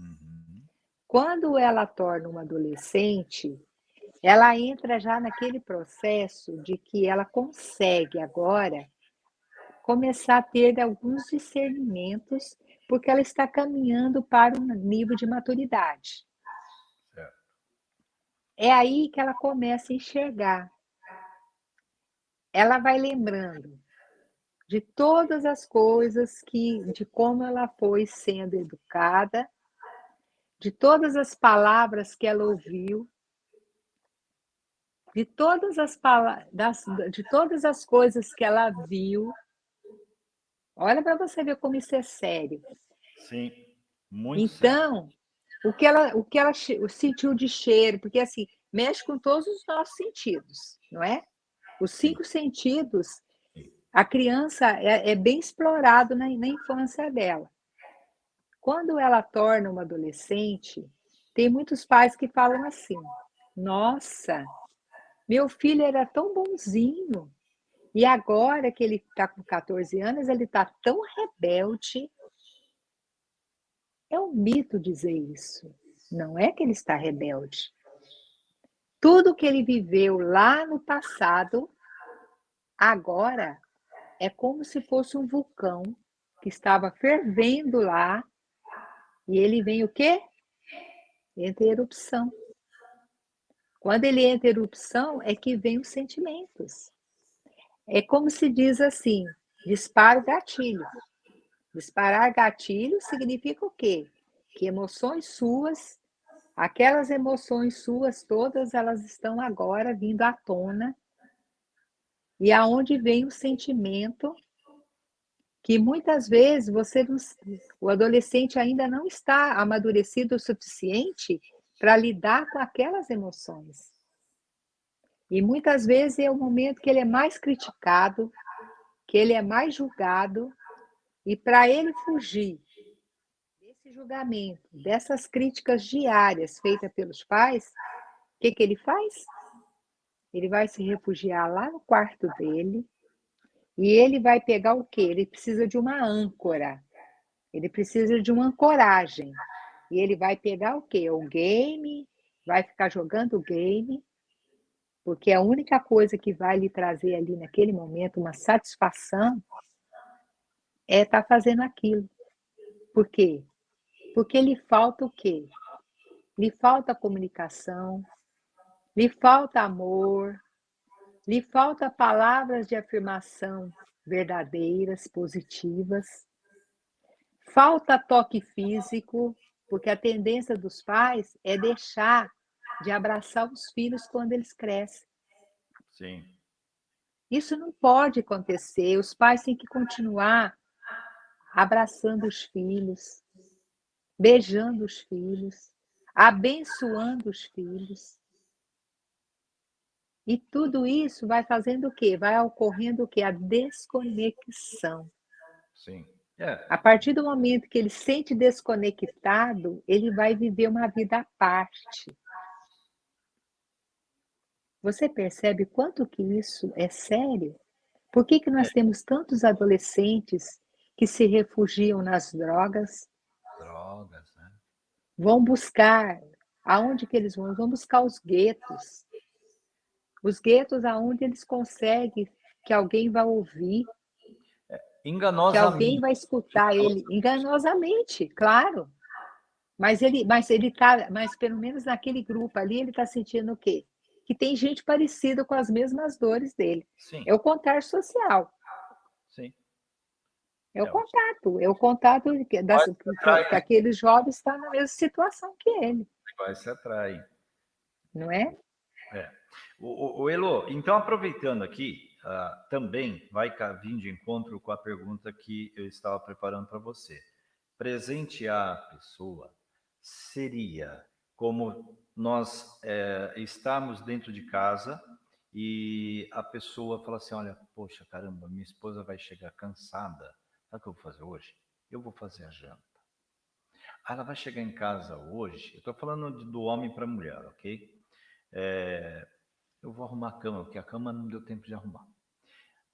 Uhum. Quando ela torna uma adolescente, ela entra já naquele processo de que ela consegue agora começar a ter alguns discernimentos, porque ela está caminhando para um nível de maturidade. É aí que ela começa a enxergar. Ela vai lembrando de todas as coisas que, de como ela foi sendo educada, de todas as palavras que ela ouviu, de todas as palavras, de todas as coisas que ela viu. Olha para você ver como isso é sério. Sim, muito Então, sério o que ela, o que ela sentiu de cheiro, porque assim, mexe com todos os nossos sentidos, não é? Os cinco sentidos, a criança é, é bem explorado na, na infância dela. Quando ela torna uma adolescente, tem muitos pais que falam assim: nossa, meu filho era tão bonzinho, e agora que ele está com 14 anos, ele está tão rebelde, é um mito dizer isso. Não é que ele está rebelde. Tudo que ele viveu lá no passado, agora é como se fosse um vulcão que estava fervendo lá e ele vem o quê? Entra em erupção. Quando ele entra em erupção, é que vem os sentimentos. É como se diz assim: dispara o gatilho. Disparar gatilho significa o quê? Que emoções suas, aquelas emoções suas todas, elas estão agora vindo à tona. E aonde vem o sentimento que muitas vezes você o adolescente ainda não está amadurecido o suficiente para lidar com aquelas emoções. E muitas vezes é o momento que ele é mais criticado, que ele é mais julgado, e para ele fugir desse julgamento, dessas críticas diárias feitas pelos pais, o que, que ele faz? Ele vai se refugiar lá no quarto dele e ele vai pegar o quê? Ele precisa de uma âncora. Ele precisa de uma ancoragem. E ele vai pegar o quê? O game, vai ficar jogando o game, porque a única coisa que vai lhe trazer ali naquele momento uma satisfação é estar tá fazendo aquilo. Por quê? Porque lhe falta o quê? Lhe falta comunicação, lhe falta amor, lhe falta palavras de afirmação verdadeiras, positivas. Falta toque físico, porque a tendência dos pais é deixar de abraçar os filhos quando eles crescem. Sim. Isso não pode acontecer. Os pais têm que continuar abraçando os filhos, beijando os filhos, abençoando os filhos. E tudo isso vai fazendo o quê? Vai ocorrendo o quê? A desconexão. Sim. É. A partir do momento que ele se sente desconectado, ele vai viver uma vida à parte. Você percebe quanto que isso é sério? Por que que nós É. temos tantos adolescentes que se refugiam nas drogas? Drogas, né. Vão buscar aonde que eles vão? Vão buscar os guetos. Os guetos aonde eles conseguem que alguém vai ouvir. Que Enganosamente. alguém vai escutar ele, enganosamente, claro. Mas ele mas ele tá mas pelo menos naquele grupo ali, ele tá sentindo o quê? Que tem gente parecida com as mesmas dores dele. Sim. É o contato social. Sim. É o É contato, é o contato que das que que aquele jovem está na mesma situação que ele, Vai se atrai. não é? É. O, o, Elo, então aproveitando aqui, ah, também vai vir de encontro com a pergunta que eu estava preparando para você. Presentear a pessoa seria como nós eh, estarmos dentro de casa e a pessoa fala assim, olha, poxa, caramba, minha esposa vai chegar cansada. Sabe o que eu vou fazer hoje? Eu vou fazer a janta. Ela vai chegar em casa hoje. Eu estou falando do homem para a mulher, ok? É, eu vou arrumar a cama, porque a cama não deu tempo de arrumar.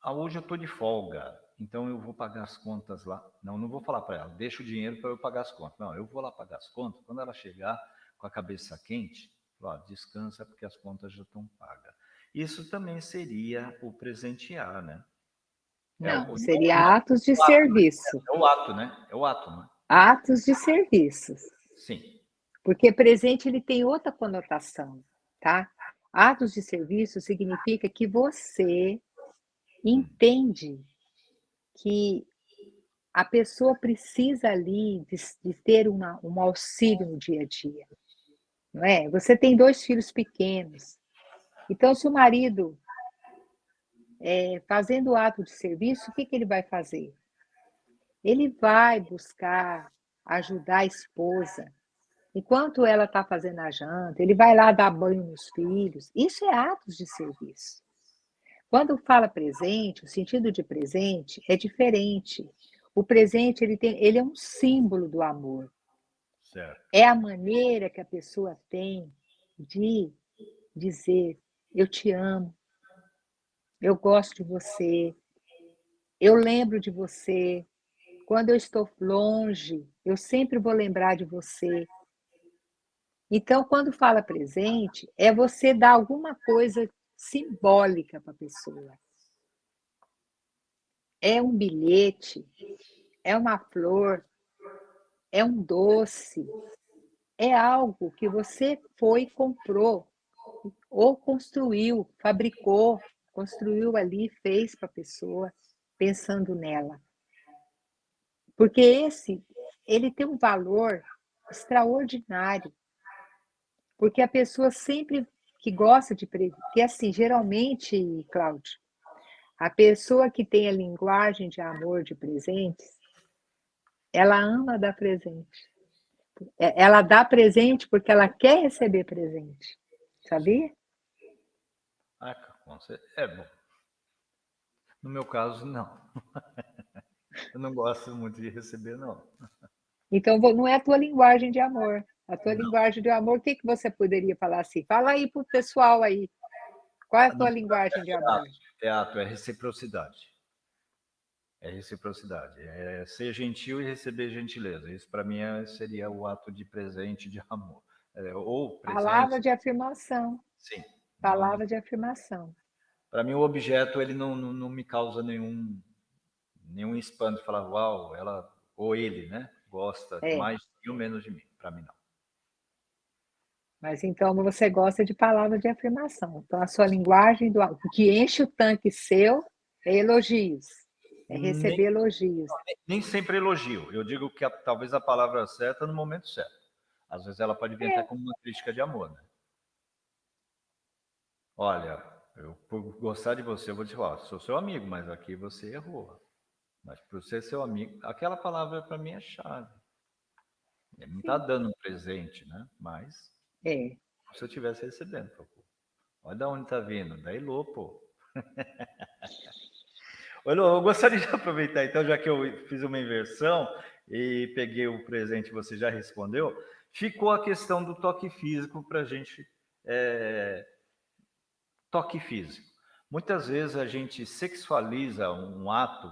Ah, hoje eu estou de folga, então eu vou pagar as contas lá. Não, não vou falar para ela, deixa o dinheiro para eu pagar as contas. Não, eu vou lá pagar as contas. Quando ela chegar com a cabeça quente, ó, descansa porque as contas já estão pagas. Isso também seria o presentear, né? É, Não, o- seria atos de o ato, serviço, É o ato, né? É o ato, né? atos de serviços. Sim. Porque presente ele tem outra conotação, tá? Atos de serviço significa que você entende que a pessoa precisa ali de, de ter uma, um auxílio no dia a dia, não é? Você tem dois filhos pequenos, então se o marido é, fazendo o ato de serviço, o que, que ele vai fazer? Ele vai buscar ajudar a esposa, Enquanto ela está fazendo a janta, ele vai lá dar banho nos filhos. Isso é atos de serviço. Quando fala presente, o sentido de presente é diferente. O presente ele tem, ele é um símbolo do amor. Certo. É a maneira que a pessoa tem de dizer: eu te amo, eu gosto de você, eu lembro de você. Quando eu estou longe, eu sempre vou lembrar de você. Então, quando fala presente, é você dar alguma coisa simbólica para a pessoa. É um bilhete, é uma flor, é um doce, é algo que você foi comprou, ou construiu, fabricou, construiu ali, fez para a pessoa, pensando nela. Porque esse, ele tem um valor extraordinário. Porque a pessoa sempre que gosta de porque assim, geralmente, Cláudio, a pessoa que tem a linguagem de amor de presentes, ela ama dar presente. Ela dá presente porque ela quer receber presente. Sabia? Ah. É bom. No meu caso, não. Eu não gosto muito de receber, não. Então, não é a tua linguagem de amor. A tua Não. linguagem de amor, o que, que você poderia falar assim? Fala aí para o pessoal aí. Qual é a tua linguagem de amor? Teatro é reciprocidade. É reciprocidade. É ser gentil e receber gentileza. Isso, para mim, é- seria o ato de presente de amor. É, ou presente. Palavra de afirmação. Sim. Palavra de afirmação. Para mim, o objeto ele não, não, não me causa nenhum, nenhum espanto. Falar, uau, ela ou ele, né? Gosta É. mais ou menos de mim. Para mim, não. Mas então você gosta de palavra de afirmação. Então a sua linguagem do o que enche o tanque seu é elogios. É Nem- receber elogios. Nem sempre elogio. Eu digo que a- talvez a palavra certa no momento certo. Às vezes ela pode vir É. até como uma crítica de amor, né? Olha, eu por gostar de você, eu vou dizer, ó, sou seu amigo, mas aqui você errou. Mas por ser seu amigo, aquela palavra para mim é chave. Ele não está dando um presente, né? Mas É. se eu estivesse recebendo, pô, olha da onde está vindo, da Elô, pô. Ô, Elô, eu gostaria de aproveitar, então, já que eu fiz uma inversão e peguei o presente, você já respondeu, ficou a questão do toque físico para a gente é, toque físico. Muitas vezes a gente sexualiza um ato,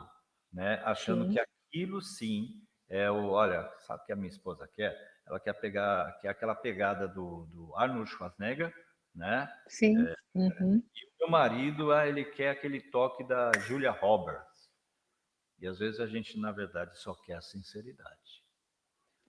né, achando sim. que aquilo sim é o, olha, sabe o que a minha esposa quer? Ela quer pegar, quer aquela pegada do, do Arnold Schwarzenegger, né? Sim. É, uhum. E o meu marido, ah, ele quer aquele toque da Julia Roberts. E às vezes a gente, na verdade, só quer a sinceridade.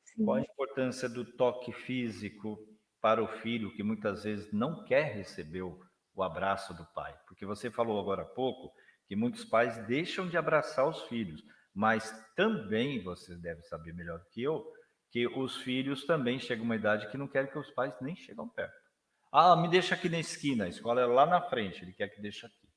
Sim. Qual a importância do toque físico para o filho que muitas vezes não quer receber o, o abraço do pai? Porque você falou agora há pouco que muitos pais deixam de abraçar os filhos, mas também você deve saber melhor do que eu que os filhos também chegam a uma idade que não querem que os pais nem chegam perto. Ah, me deixa aqui na esquina, a escola é lá na frente, ele quer que deixe aqui.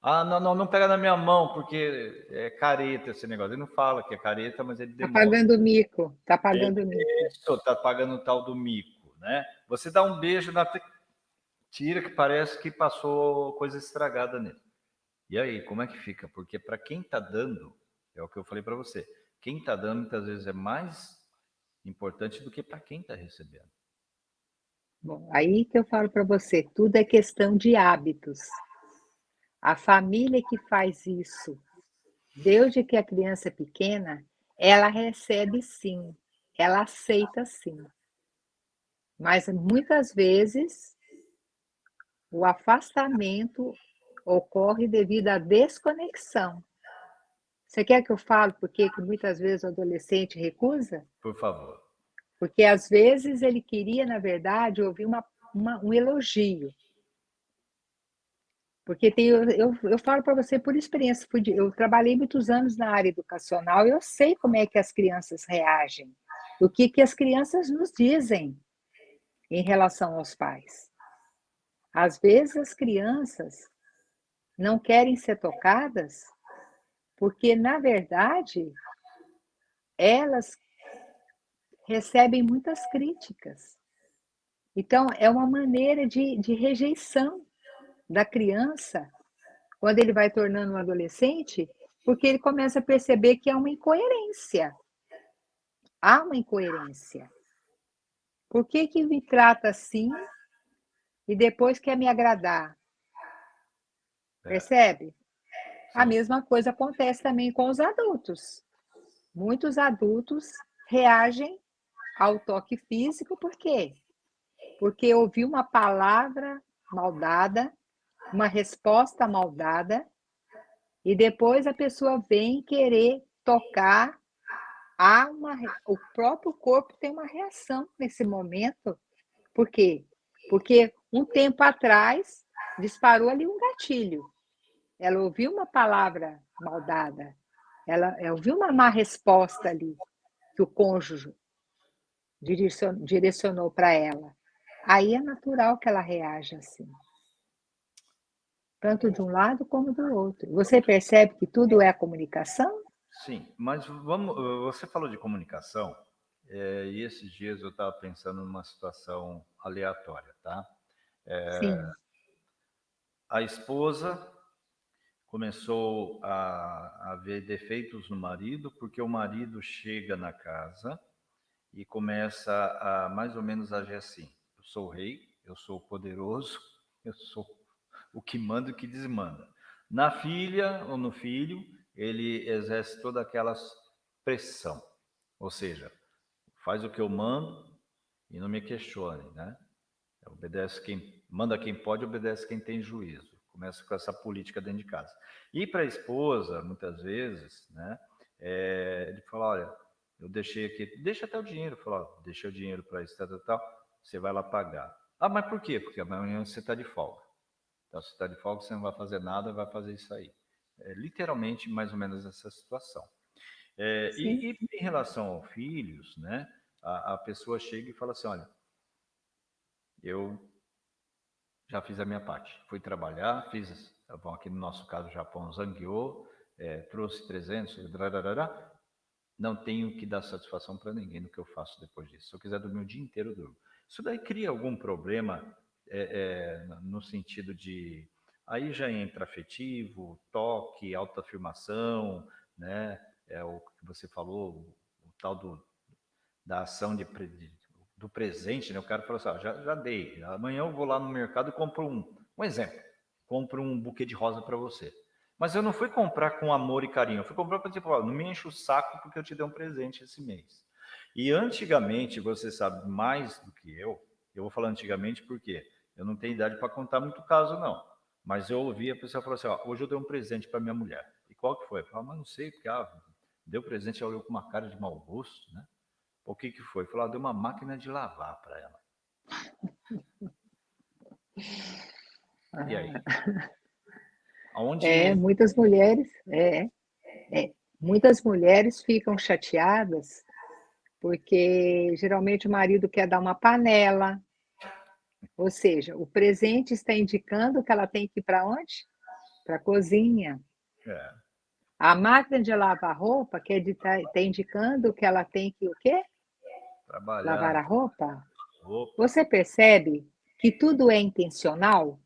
Ah, não, não, não pega na minha mão, porque é careta esse negócio. Ele não fala que é careta, mas ele demora. Está pagando mico, está pagando é, mico. Está pagando o tal do mico, né? Você dá um beijo na tira que parece que passou coisa estragada nele. E aí, como é que fica? Porque para quem está dando, é o que eu falei para você, quem está dando muitas vezes é mais importante do que para quem está recebendo. Bom, aí que eu falo para você, tudo é questão de hábitos. A família que faz isso, desde que a criança é pequena, ela recebe sim, ela aceita sim. Mas muitas vezes o afastamento ocorre devido à desconexão. Você quer que eu fale por que muitas vezes o adolescente recusa? Por favor. Porque às vezes ele queria, na verdade, ouvir uma, uma um elogio. Porque tem, eu, eu, eu falo para você por experiência, eu trabalhei muitos anos na área educacional e eu sei como é que as crianças reagem, o que, que as crianças nos dizem em relação aos pais. Às vezes as crianças não querem ser tocadas porque, na verdade, elas recebem muitas críticas. Então, é uma maneira de, de rejeição da criança quando ele vai tornando um adolescente, porque ele começa a perceber que há uma incoerência. Há uma incoerência. Por que, que me trata assim e depois quer me agradar? É. Percebe? A mesma coisa acontece também com os adultos. Muitos adultos reagem ao toque físico, por quê? Porque ouviu uma palavra maldada, uma resposta maldada, e depois a pessoa vem querer tocar, há uma, o próprio corpo tem uma reação nesse momento. Por quê? Porque um tempo atrás disparou ali um gatilho. Ela ouviu uma palavra maldada, ela, ela ouviu uma má resposta ali que o cônjuge direcionou para ela. Aí é natural que ela reaja assim. Tanto de um lado como do outro. Você percebe que tudo é comunicação? Sim, mas vamos. Você falou de comunicação, é, e esses dias eu estava pensando numa situação aleatória, tá? É, Sim. A esposa começou a, a ver defeitos no marido, porque o marido chega na casa e começa a mais ou menos agir assim: eu sou rei, eu sou poderoso, eu sou o que manda e o que desmanda. Na filha ou no filho, ele exerce toda aquela pressão, ou seja, faz o que eu mando e não me questione, né? Obedece quem manda quem pode, obedece quem tem juízo. Começa com essa política dentro de casa. E para a esposa, muitas vezes, né, é, ele fala, olha, eu deixei aqui, deixa até o dinheiro, fala, ó, deixa o dinheiro para isso, tal, tal, tal, você vai lá pagar. Ah, mas por quê? Porque amanhã você está de folga. Então, se está de folga, você não vai fazer nada, vai fazer isso aí. É literalmente mais ou menos essa situação. É, e, e, em relação aos filhos, né, a, a pessoa chega e fala assim, olha, eu já fiz a minha parte. Fui trabalhar, fiz, bom, aqui no nosso caso, o Japão zangueou, é, trouxe 300, drarará, não tenho que dar satisfação para ninguém no que eu faço depois disso. Se eu quiser dormir o dia inteiro, eu durmo. Isso daí cria algum problema é, é, no sentido de... Aí já entra afetivo, toque, autoafirmação, né? É o que você falou, o, o tal do, da ação de, de do presente, né? O cara falou assim, ah, já, já dei, amanhã eu vou lá no mercado e compro um. Um exemplo, compro um buquê de rosa para você. Mas eu não fui comprar com amor e carinho, eu fui comprar para tipo, ó, não me enche o saco porque eu te dei um presente esse mês. E antigamente, você sabe mais do que eu, eu vou falar antigamente porque eu não tenho idade para contar muito caso, não. Mas eu ouvi a pessoa falar assim, ó, hoje eu dei um presente para minha mulher. E qual que foi? Eu falei, mas não sei, porque ah, deu presente, ela olhou com uma cara de mau gosto, né? O que que foi? Falou, ah, deu uma máquina de lavar para ela. E aí? Aonde... É, muitas mulheres, é, é, muitas mulheres ficam chateadas porque geralmente o marido quer dar uma panela, ou seja, o presente está indicando que ela tem que ir para onde? Para a cozinha. É. A máquina de lavar roupa quer está tá indicando que ela tem que o quê? Trabalhar. Lavar a roupa. roupa. Você percebe que tudo é intencional?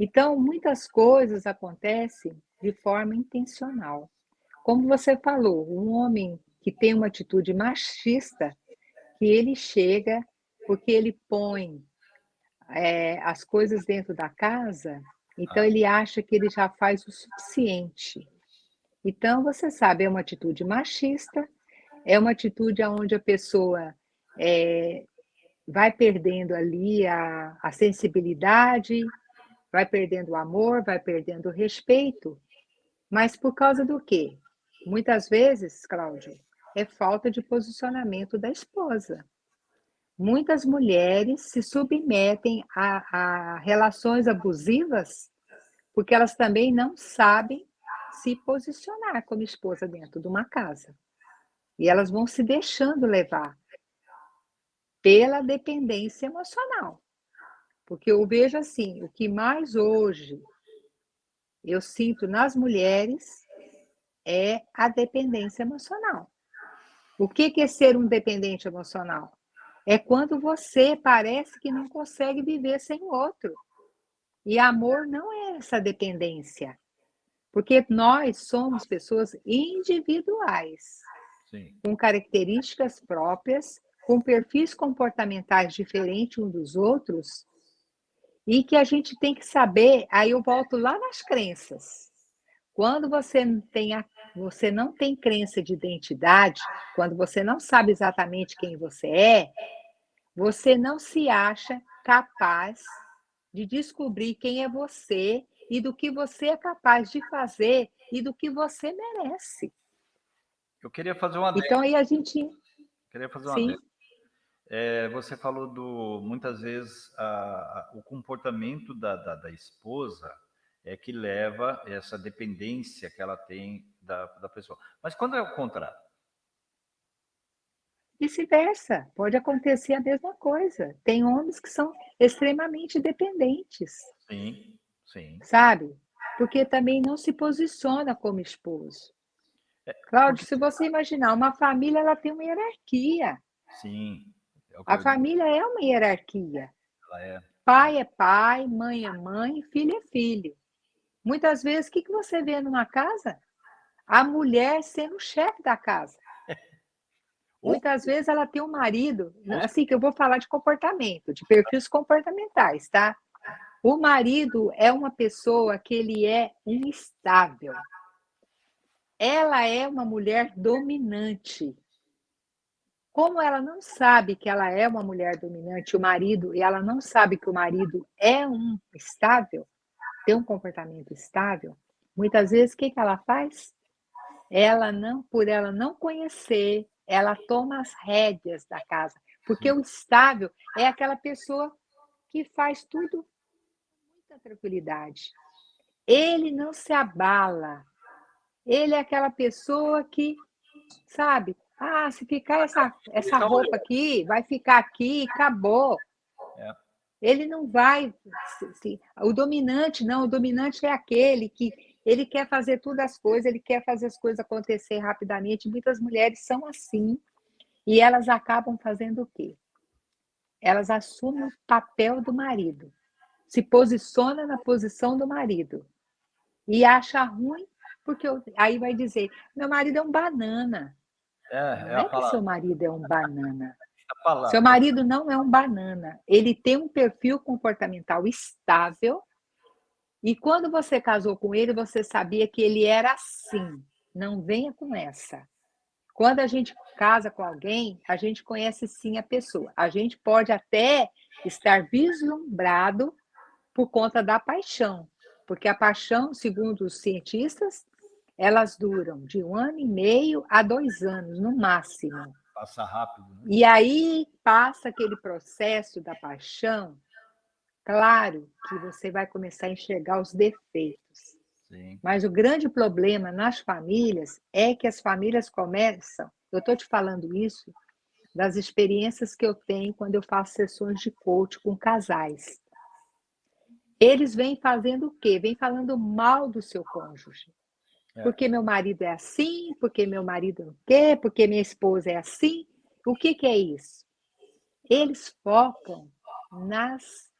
Então, muitas coisas acontecem de forma intencional. Como você falou, um homem que tem uma atitude machista, que ele chega porque ele põe é, as coisas dentro da casa, então ele acha que ele já faz o suficiente. Então, você sabe, é uma atitude machista, é uma atitude onde a pessoa é, vai perdendo ali a, a sensibilidade, vai perdendo o amor, vai perdendo o respeito. Mas por causa do quê? Muitas vezes, Cláudio, é falta de posicionamento da esposa. Muitas mulheres se submetem a, a relações abusivas porque elas também não sabem se posicionar como esposa dentro de uma casa. E elas vão se deixando levar pela dependência emocional. Porque eu vejo assim, o que mais hoje eu sinto nas mulheres é a dependência emocional. O que é ser um dependente emocional? É quando você parece que não consegue viver sem o outro. E amor não é essa dependência. Porque nós somos pessoas individuais, Sim. com características próprias, com perfis comportamentais diferentes uns dos outros, e que a gente tem que saber, aí eu volto lá nas crenças. Quando você, tem a, você não tem crença de identidade, quando você não sabe exatamente quem você é, você não se acha capaz de descobrir quem é você e do que você é capaz de fazer e do que você merece. Eu queria fazer uma Então aí a gente queria fazer uma Sim. É, você falou do muitas vezes a, a, o comportamento da, da, da, esposa é que leva essa dependência que ela tem da, da pessoa. Mas quando é o contrário? Vice-versa, pode acontecer a mesma coisa. Tem homens que são extremamente dependentes. Sim, sim. Sabe? Porque também não se posiciona como esposo. Cláudio, se você imaginar, uma família ela tem uma hierarquia. Sim. É a família é uma hierarquia. É. Pai é pai, mãe é mãe, filho é filho. Muitas vezes, o que, que você vê numa casa? A mulher sendo o chefe da casa. Muitas vezes ela tem um marido, assim que eu vou falar de comportamento, de perfis comportamentais, tá? O marido é uma pessoa que ele é instável. Ela é uma mulher dominante. Como ela não sabe que ela é uma mulher dominante, o marido, e ela não sabe que o marido é um estável, tem um comportamento estável, muitas vezes o que, que ela faz? Ela não, por ela não conhecer, ela toma as rédeas da casa, porque o estável é aquela pessoa que faz tudo com muita tranquilidade. Ele não se abala. Ele é aquela pessoa que, sabe, ah, se ficar essa, essa roupa aqui, vai ficar aqui, acabou. É. Ele não vai. O dominante, não, o dominante é aquele que ele quer fazer todas as coisas, ele quer fazer as coisas acontecer rapidamente. Muitas mulheres são assim, e elas acabam fazendo o quê? Elas assumem o papel do marido, se posiciona na posição do marido e acha ruim, porque aí vai dizer: meu marido é um banana. É, não é, é que seu marido é um banana. Seu marido não é um banana. Ele tem um perfil comportamental estável E quando você casou com ele, você sabia que ele era assim. Não venha com essa. Quando a gente casa com alguém, a gente conhece sim a pessoa. A gente pode até estar vislumbrado por conta da paixão, porque a paixão, segundo os cientistas, elas duram de um ano e meio a dois anos, no máximo. Passa rápido. Né? E aí passa aquele processo da paixão, claro que você vai começar a enxergar os defeitos. Sim. Mas o grande problema nas famílias é que as famílias começam, eu estou te falando isso das experiências que eu tenho quando eu faço sessões de coach com casais. Eles vêm fazendo o quê? Vêm falando mal do seu cônjuge. É. Porque meu marido é assim, porque meu marido não quer, porque minha esposa é assim. O que, que é isso? Eles focam nas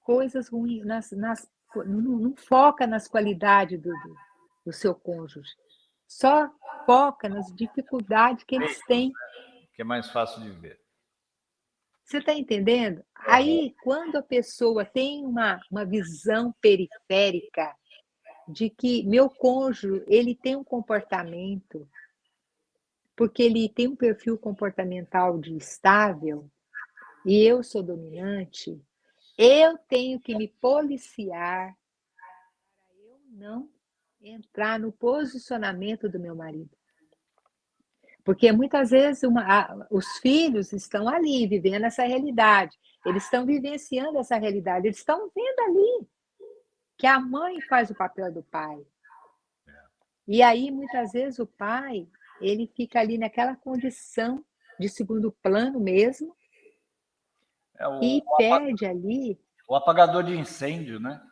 coisas ruins, nas, nas, não, não foca nas qualidades do, do, do seu cônjuge. Só foca nas dificuldades que eles têm. Que é mais fácil de ver. Você está entendendo? Aí, quando a pessoa tem uma, uma visão periférica de que meu cônjuge ele tem um comportamento, porque ele tem um perfil comportamental de estável, e eu sou dominante, eu tenho que me policiar para eu não entrar no posicionamento do meu marido. Porque muitas vezes uma, a, os filhos estão ali, vivendo essa realidade. Eles estão vivenciando essa realidade. Eles estão vendo ali que a mãe faz o papel do pai. E aí, muitas vezes, o pai ele fica ali naquela condição de segundo plano mesmo, é o, e o perde ali... O apagador de incêndio, né?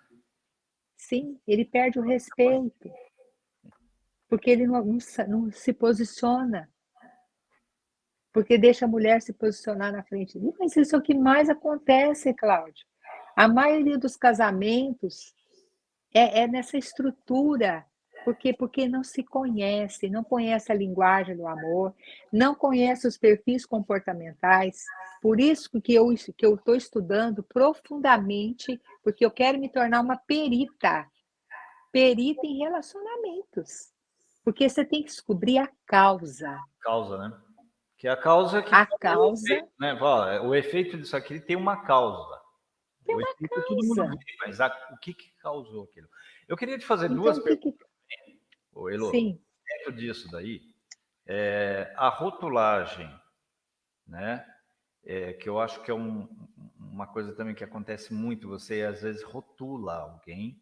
Sim, ele perde o respeito, porque ele não, não, não se posiciona porque deixa a mulher se posicionar na frente dele. Mas isso é o que mais acontece, Cláudio. A maioria dos casamentos é, é, nessa estrutura, porque porque não se conhece, não conhece a linguagem do amor, não conhece os perfis comportamentais. Por isso que eu que eu estou estudando profundamente, porque eu quero me tornar uma perita, perita em relacionamentos, porque você tem que descobrir a causa. Causa, né? Que é a causa que. A causa. O efeito, né? o efeito disso aqui tem uma causa. Efeito, causa. Todo mundo vê, mas a, o que, que causou aquilo? Eu queria te fazer então, duas perguntas. Que... Ô, Elo, Sim. Dentro disso daí, é, a rotulagem, né? É, que eu acho que é um, uma coisa também que acontece muito, você às vezes rotula alguém.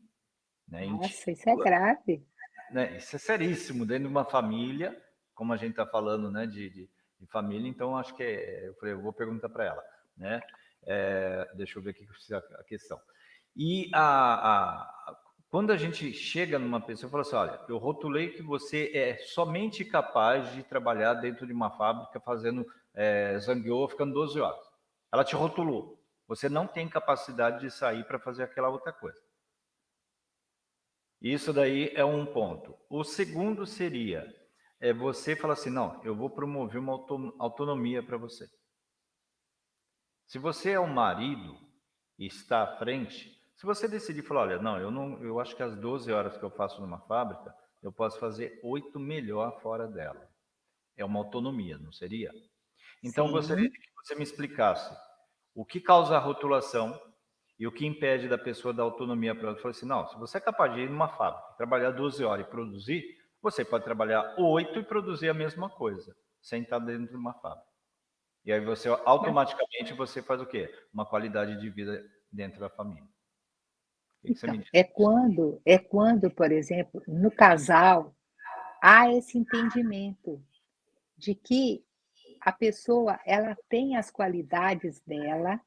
Né, Nossa, isso é grave. Né, isso é seríssimo, dentro de uma família, como a gente está falando, né, de, de de família, então acho que é, eu falei, eu vou perguntar para ela, né? É, deixa eu ver aqui a questão. E a, a, quando a gente chega numa pessoa e fala assim, olha, eu rotulei que você é somente capaz de trabalhar dentro de uma fábrica fazendo é, zangueô ficando 12 horas. Ela te rotulou. Você não tem capacidade de sair para fazer aquela outra coisa. Isso daí é um ponto. O segundo seria, é você falar assim, não, eu vou promover uma autonomia para você. Se você é um marido e está à frente, se você decidir falar, olha, não, eu não, eu acho que as 12 horas que eu faço numa fábrica, eu posso fazer oito melhor fora dela. É uma autonomia, não seria? Então, Sim. gostaria que você me explicasse o que causa a rotulação e o que impede da pessoa dar autonomia para ela. Falei assim, não, se você é capaz de ir numa fábrica, trabalhar 12 horas e produzir, você pode trabalhar oito e produzir a mesma coisa, sem estar dentro de uma fábrica. E aí você automaticamente você faz o quê? Uma qualidade de vida dentro da família. Então, é quando, é quando, por exemplo, no casal há esse entendimento de que a pessoa ela tem as qualidades dela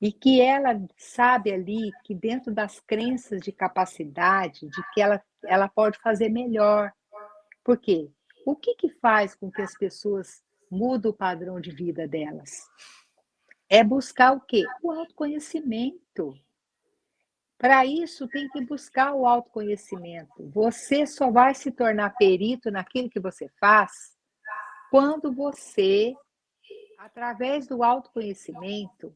e que ela sabe ali que dentro das crenças de capacidade, de que ela, ela pode fazer melhor. Por quê? O que, que faz com que as pessoas mudem o padrão de vida delas? É buscar o quê? O autoconhecimento. Para isso, tem que buscar o autoconhecimento. Você só vai se tornar perito naquilo que você faz quando você, através do autoconhecimento,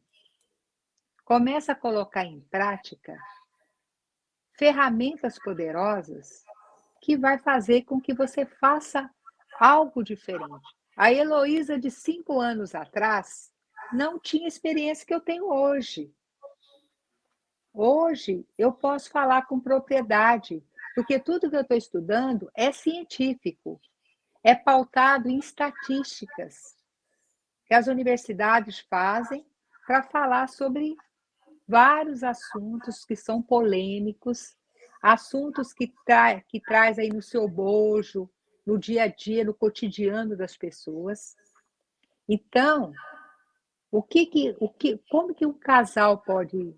começa a colocar em prática ferramentas poderosas que vai fazer com que você faça algo diferente. A Heloísa de cinco anos atrás não tinha experiência que eu tenho hoje. Hoje eu posso falar com propriedade, porque tudo que eu estou estudando é científico, é pautado em estatísticas que as universidades fazem para falar sobre vários assuntos que são polêmicos, assuntos que, tra que traz aí no seu bojo, no dia a dia, no cotidiano das pessoas. Então, o que que, o que, como que um casal pode,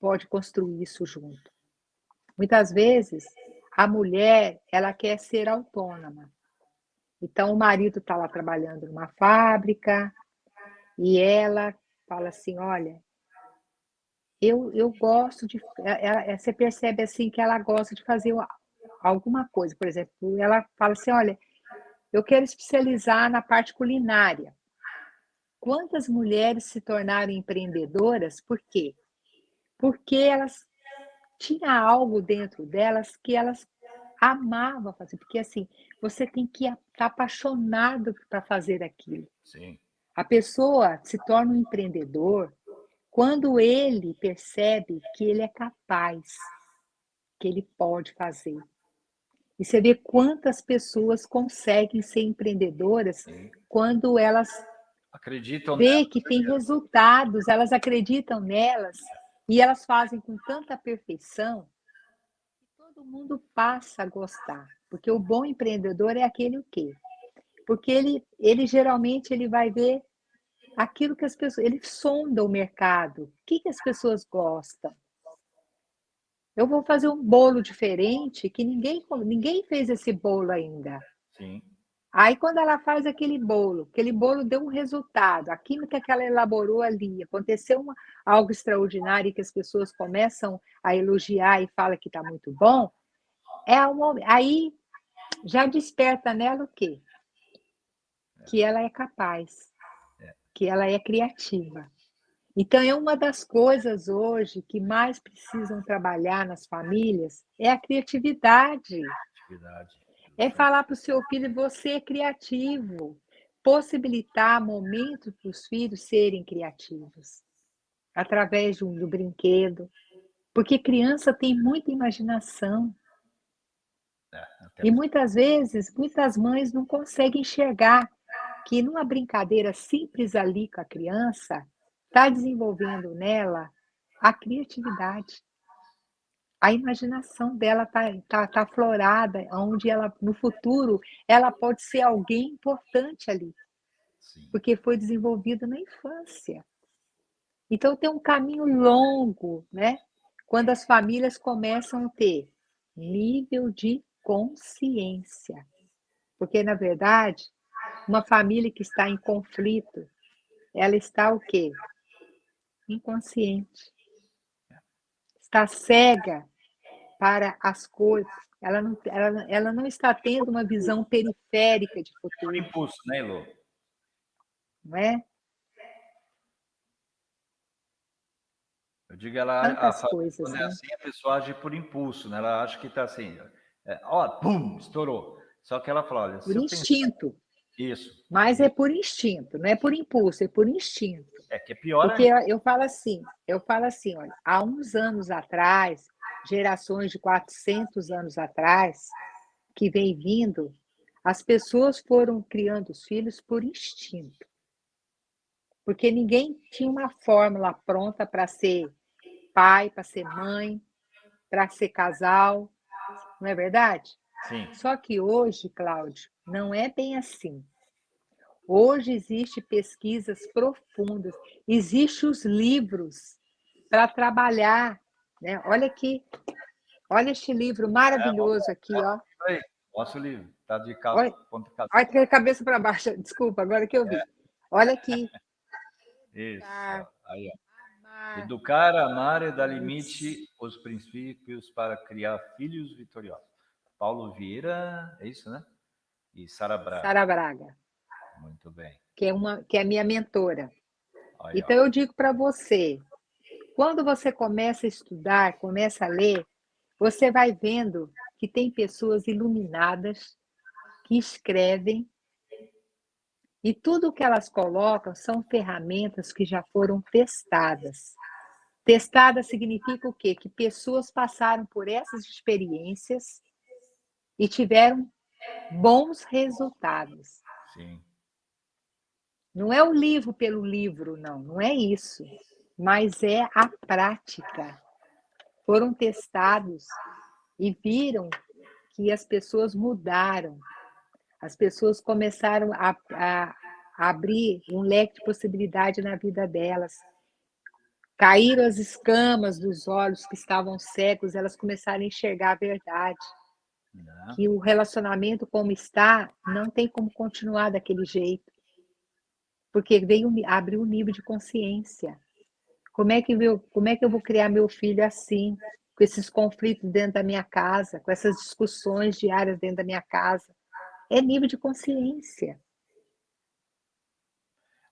pode construir isso junto? Muitas vezes, a mulher ela quer ser autônoma. Então, o marido está lá trabalhando numa fábrica e ela fala assim, olha, eu, eu gosto de... Ela, você percebe assim que ela gosta de fazer alguma coisa. Por exemplo, ela fala assim, olha, eu quero especializar na parte culinária. Quantas mulheres se tornaram empreendedoras? Por quê? Porque elas tinham algo dentro delas que elas amavam fazer. Porque, assim, você tem que estar tá apaixonado para fazer aquilo. Sim. A pessoa se torna um empreendedor quando ele percebe que ele é capaz, que ele pode fazer. E você vê quantas pessoas conseguem ser empreendedoras Sim. quando elas acreditam vê que tem resultados, elas acreditam nelas e elas fazem com tanta perfeição que todo mundo passa a gostar. Porque o bom empreendedor é aquele o quê? Porque ele, ele geralmente ele vai ver aquilo que as pessoas, ele sonda o mercado, o que, que as pessoas gostam. Eu vou fazer um bolo diferente que ninguém, ninguém fez esse bolo ainda. Sim. Aí, quando ela faz aquele bolo, aquele bolo deu um resultado, a química que ela elaborou ali, aconteceu uma, algo extraordinário que as pessoas começam a elogiar e falam que está muito bom, é uma, aí já desperta nela o quê? Que ela é capaz, é. que ela é criativa. Então, é uma das coisas hoje que mais precisam trabalhar nas famílias é a criatividade. criatividade. É falar para o seu filho, você é criativo. Possibilitar momentos para os filhos serem criativos. Através do, do brinquedo. Porque criança tem muita imaginação. É, e muitas vezes, muitas mães não conseguem enxergar que numa brincadeira simples ali com a criança, está desenvolvendo nela a criatividade. A imaginação dela está tá, tá florada, onde ela, no futuro, ela pode ser alguém importante ali. Sim. Porque foi desenvolvida na infância. Então, tem um caminho longo, né? Quando as famílias começam a ter nível de consciência. Porque, na verdade, uma família que está em conflito, ela está o quê? Inconsciente. Está cega para as coisas. Ela não, ela, ela não está tendo uma visão periférica de futuro. Por impulso, né, Elô? Não é? Eu digo, ela Tantas a, coisas, quando é né? é assim, a pessoa age por impulso, né? Ela acha que está assim, é, ó, pum, estourou. Só que ela fala, olha... Por instinto. Pensar... Isso. Mas é por instinto, não é por impulso, é por instinto. É que é pior Porque eu, eu falo assim, eu falo assim, olha, há uns anos atrás, gerações de 400 anos atrás, que vem vindo, as pessoas foram criando os filhos por instinto. Porque ninguém tinha uma fórmula pronta para ser pai, para ser mãe, para ser casal, não é verdade? Sim. Só que hoje, Cláudio, não é bem assim. Hoje existe pesquisas profundas, existem os livros para trabalhar. Né? Olha aqui, olha este livro maravilhoso aqui. Ó. Mostra o livro, está de calça, olha, ponta Olha, cabeça para baixo, desculpa, agora que eu vi. É. Olha aqui. Isso, aí, ó. Educar, amar e dar limite os princípios para criar filhos vitoriosos. Paulo Vieira, é isso, né? E Sara Braga. Sara Braga. Muito bem. Que é, uma, que é minha mentora. Aí, então, ó. eu digo para você, Quando você começa a estudar, começa a ler, você vai vendo que tem pessoas iluminadas que escrevem e tudo que elas colocam são ferramentas que já foram testadas. Testada significa o quê? Que pessoas passaram por essas experiências e tiveram bons resultados. Sim. Não é o livro pelo livro, não, não é isso. Mas é a prática. Foram testados e viram que as pessoas mudaram. As pessoas começaram a, a, a abrir um leque de possibilidade na vida delas. Caíram as escamas dos olhos que estavam cegos, elas começaram a enxergar a verdade. Não. Que o relacionamento como está, não tem como continuar daquele jeito. Porque veio abrir um nível de consciência. Como é, que eu, como é que eu vou criar meu filho assim, com esses conflitos dentro da minha casa, com essas discussões diárias dentro da minha casa? É nível de consciência.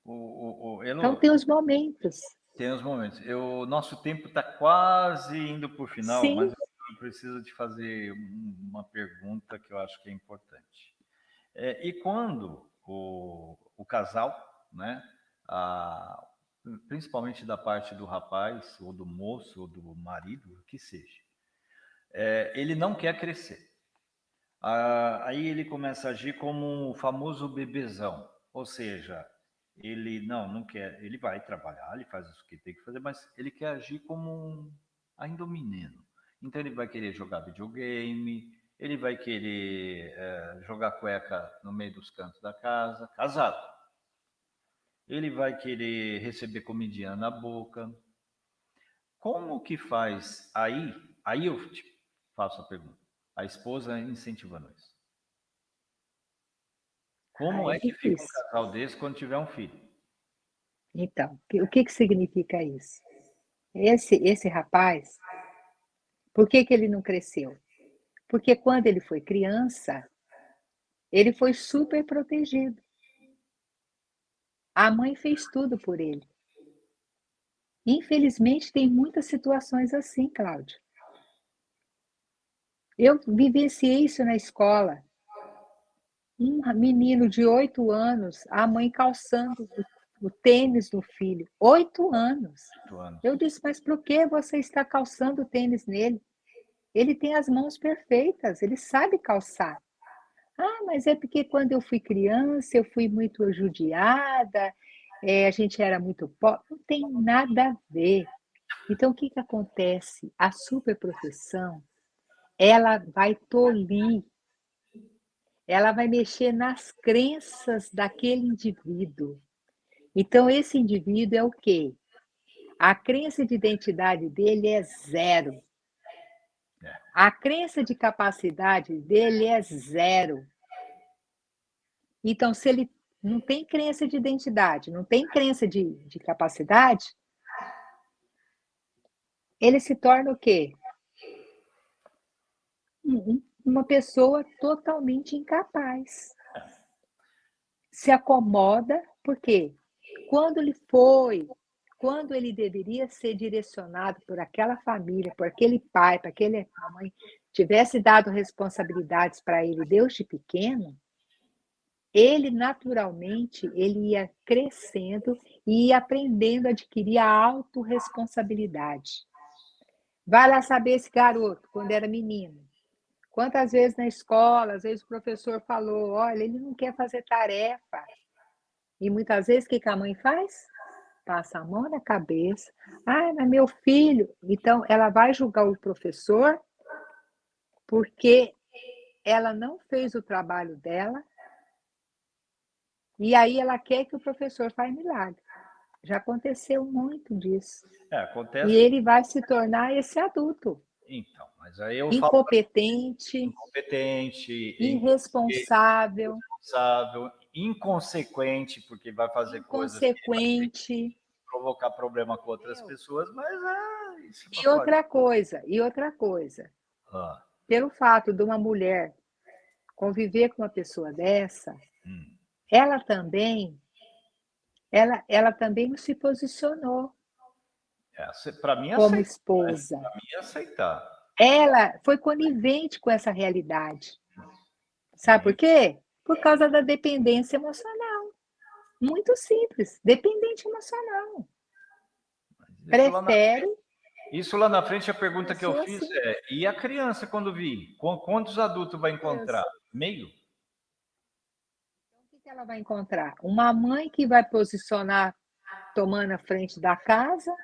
O, o, o, não... Então tem os momentos. Tem os momentos. O nosso tempo está quase indo para o final, Sim. mas eu preciso te fazer uma pergunta que eu acho que é importante. É, e quando o, o casal, né, a, principalmente da parte do rapaz, ou do moço, ou do marido, o que seja, é, ele não quer crescer. Ah, aí ele começa a agir como um famoso bebezão, ou seja, ele não, não quer, ele vai trabalhar, ele faz o que tem que fazer, mas ele quer agir como um, ainda um menino. Então ele vai querer jogar videogame, ele vai querer é, jogar cueca no meio dos cantos da casa, casado. Ele vai querer receber comidinha na boca. Como que faz aí? Aí eu te faço a pergunta. A esposa incentivando isso. Como ah, é, é que fica um casal desse quando tiver um filho? Então, o que, que significa isso? Esse, esse rapaz, por que, que ele não cresceu? Porque quando ele foi criança, ele foi super protegido. A mãe fez tudo por ele. Infelizmente, tem muitas situações assim, Cláudio. Eu vivenciei isso na escola um menino de oito anos, a mãe calçando o, tênis do filho. Oito anos. anos. Eu disse, mas por que você está calçando o tênis nele? Ele tem as mãos perfeitas, ele sabe calçar. Ah, mas é porque quando eu fui criança, eu fui muito judiada, é, a gente era muito pobre. Não tem nada a ver. Então, o que, que acontece? A superproteção, ela vai tolir ela vai mexer nas crenças daquele indivíduo. Então, esse indivíduo é o quê? A crença de identidade dele é zero. É. A crença de capacidade dele é zero. Então, se ele não tem crença de identidade, não tem crença de, de capacidade, ele se torna o quê? uma pessoa totalmente incapaz. Se acomoda, porque quando ele foi, quando ele deveria ser direcionado por aquela família, por aquele pai, para aquele mãe, tivesse dado responsabilidades para ele desde pequeno, ele naturalmente ele ia crescendo e ia aprendendo a adquirir a autorresponsabilidade. Vai lá saber esse garoto, quando era menino, Quantas vezes na escola, às vezes o professor falou, olha, ele não quer fazer tarefa. E muitas vezes o que a mãe faz? Passa a mão na cabeça. Ah, mas meu filho. Então, ela vai julgar o professor porque ela não fez o trabalho dela e aí ela quer que o professor faça milagre. Já aconteceu muito disso. É, acontece. E ele vai se tornar esse adulto. Então, mas aí eu incompetente, falo... incompetente, irresponsável, irresponsável, inconsequente, porque vai fazer inconsequente, coisas provocar problema com outras Meu. pessoas, mas é isso. E outra coisa, e outra coisa. Ah. Pelo fato de uma mulher conviver com uma pessoa dessa, hum. ela também ela, ela também não se posicionou. É, para mim como aceitar, né? esposa. Para mim aceitar. Ela foi conivente com essa realidade. Sabe por quê? Por causa da dependência emocional. Muito simples, dependente emocional. Prefere isso lá na frente, a pergunta que eu fiz assim. é: e a criança quando vir? Quantos adultos vai encontrar? Meio? Então, o que ela vai encontrar? Uma mãe que vai posicionar tomando a frente da casa,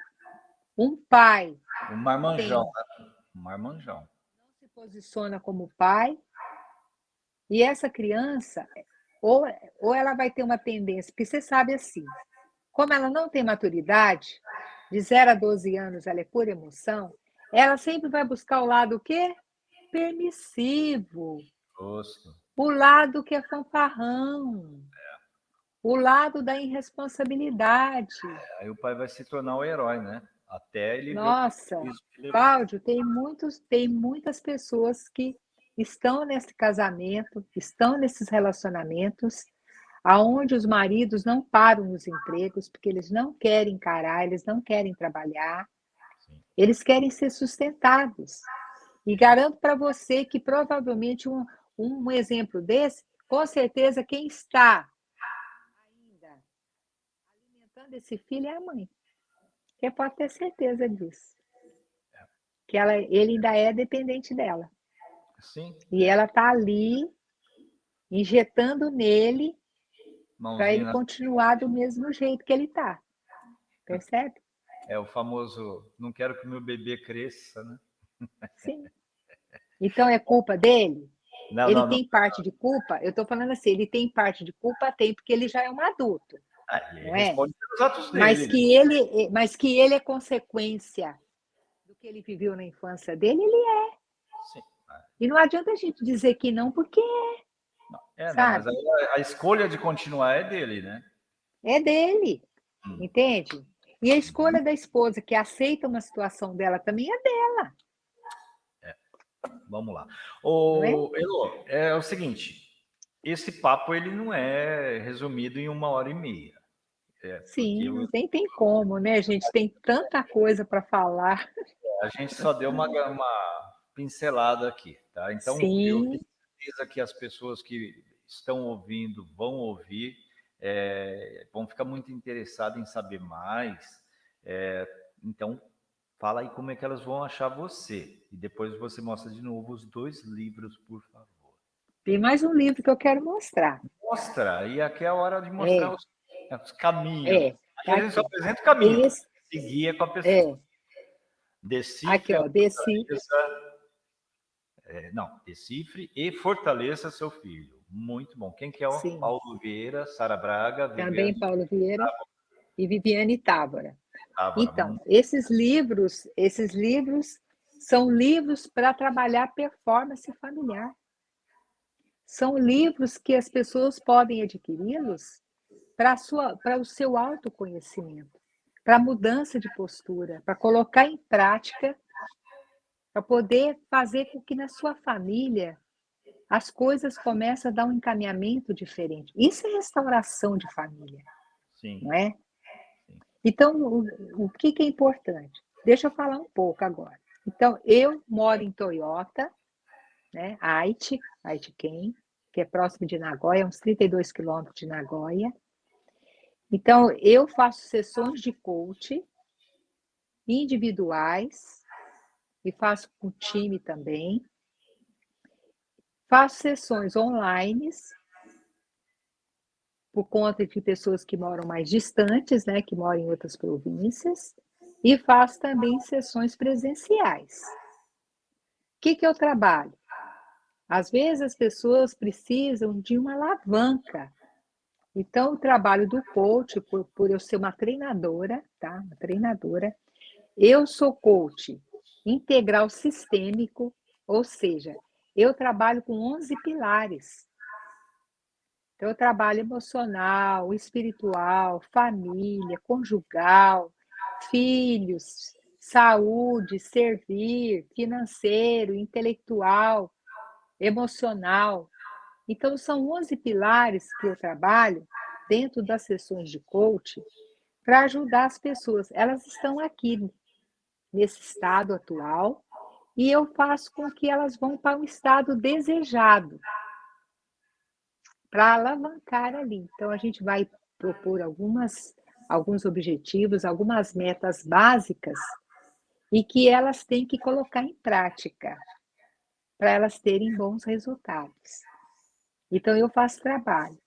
um pai. Um marmanjão, né? Um marmanjão. Não se posiciona como pai. E essa criança, ou, ou ela vai ter uma tendência, porque você sabe assim, como ela não tem maturidade, de 0 a 12 anos ela é pura emoção, ela sempre vai buscar o lado o quê? Permissivo. Gosto. O lado que é fanfarrão. É. O lado da irresponsabilidade. É, aí o pai vai se tornar o herói, né? Até ele. Nossa, Cláudio, tem, muitos, tem muitas pessoas que estão nesse casamento, estão nesses relacionamentos, aonde os maridos não param nos empregos porque eles não querem encarar, eles não querem trabalhar, eles querem ser sustentados. E garanto para você que provavelmente um, um exemplo desse, com certeza quem está ainda alimentando esse filho é a mãe. Você pode ter certeza disso. Que ela, ele ainda é dependente dela. Sim. E ela está ali injetando nele para ele continuar do mesmo jeito que ele está. Percebe? É o famoso, não quero que meu bebê cresça, né? Sim. Então é culpa dele? Não, ele não, tem não. parte de culpa? Eu estou falando assim, ele tem parte de culpa? Tem, porque ele já é um adulto. Ah, não é? Mas que, ele, mas que ele é consequência do que ele viveu na infância dele, ele é. Sim. E não adianta a gente dizer que não, porque é. Não, é, não, mas a, a, escolha de continuar é dele, né? É dele, Hum. entende? E a escolha da esposa que aceita uma situação dela também é dela. Vamos lá. O, é? Elô, é o seguinte, esse papo ele não é resumido em uma hora e meia. É, Sim, porque não tem, tem como, né? A gente tem tanta coisa para falar. a gente só deu uma, uma pincelada aqui, tá? Então, eu Sim, tenho certeza que as pessoas que estão ouvindo vão ouvir, é, vão ficar muito interessadas em saber mais. É, então, fala aí como é que elas vão achar você. E depois você mostra de novo os dois livros, por favor. tem mais um livro que eu quero mostrar. Mostra, e aqui é a hora de mostrar É. os, os caminhos. É, Aqui a gente só apresenta o caminho, Esse, seguir com a pessoa. é, Decifre, aqui, ó, fortaleça- é, não, decifre e fortaleça seu filho. Muito bom. Quem que é o Sim. Paulo Vieira, Sara Braga, também Viviane Paulo Vieira e Viviane Távora. Távora. Então, esses livros, esses livros são livros para trabalhar performance familiar. São livros que as pessoas podem adquiri-los para, o seu autoconhecimento, para a mudança de postura, para colocar em prática, para poder fazer com que na sua família as coisas comecem a dar um encaminhamento diferente. Isso é restauração de família Sim. não é? Então, o, o que, que é importante? Deixa eu falar um pouco agora. Então, eu moro em Toyota, né? Aichi, Aichiken, que é próximo de Nagoya, uns 32 quilômetros de Nagoya. Então, eu faço sessões de coach individuais e faço com time também. Faço sessões online por conta de pessoas que moram mais distantes, né, que moram em outras províncias, e faço também sessões presenciais. O que, que eu trabalho? Às vezes as pessoas precisam de uma alavanca. Então, o trabalho do coach, por, por eu ser uma treinadora, tá? Uma treinadora, eu sou coach integral sistêmico, ou seja, eu trabalho com 11 pilares. Então, eu trabalho emocional, espiritual, família, conjugal, filhos, saúde, servir, financeiro, intelectual, emocional. Então, são 11 pilares que eu trabalho dentro das sessões de coaching para ajudar as pessoas. Elas estão aqui nesse estado atual e eu faço com que elas vão para um estado desejado, para alavancar ali. Então, a gente vai propor algumas, alguns objetivos, algumas metas básicas e que elas têm que colocar em prática para elas terem bons resultados. Então, eu faço trabalho.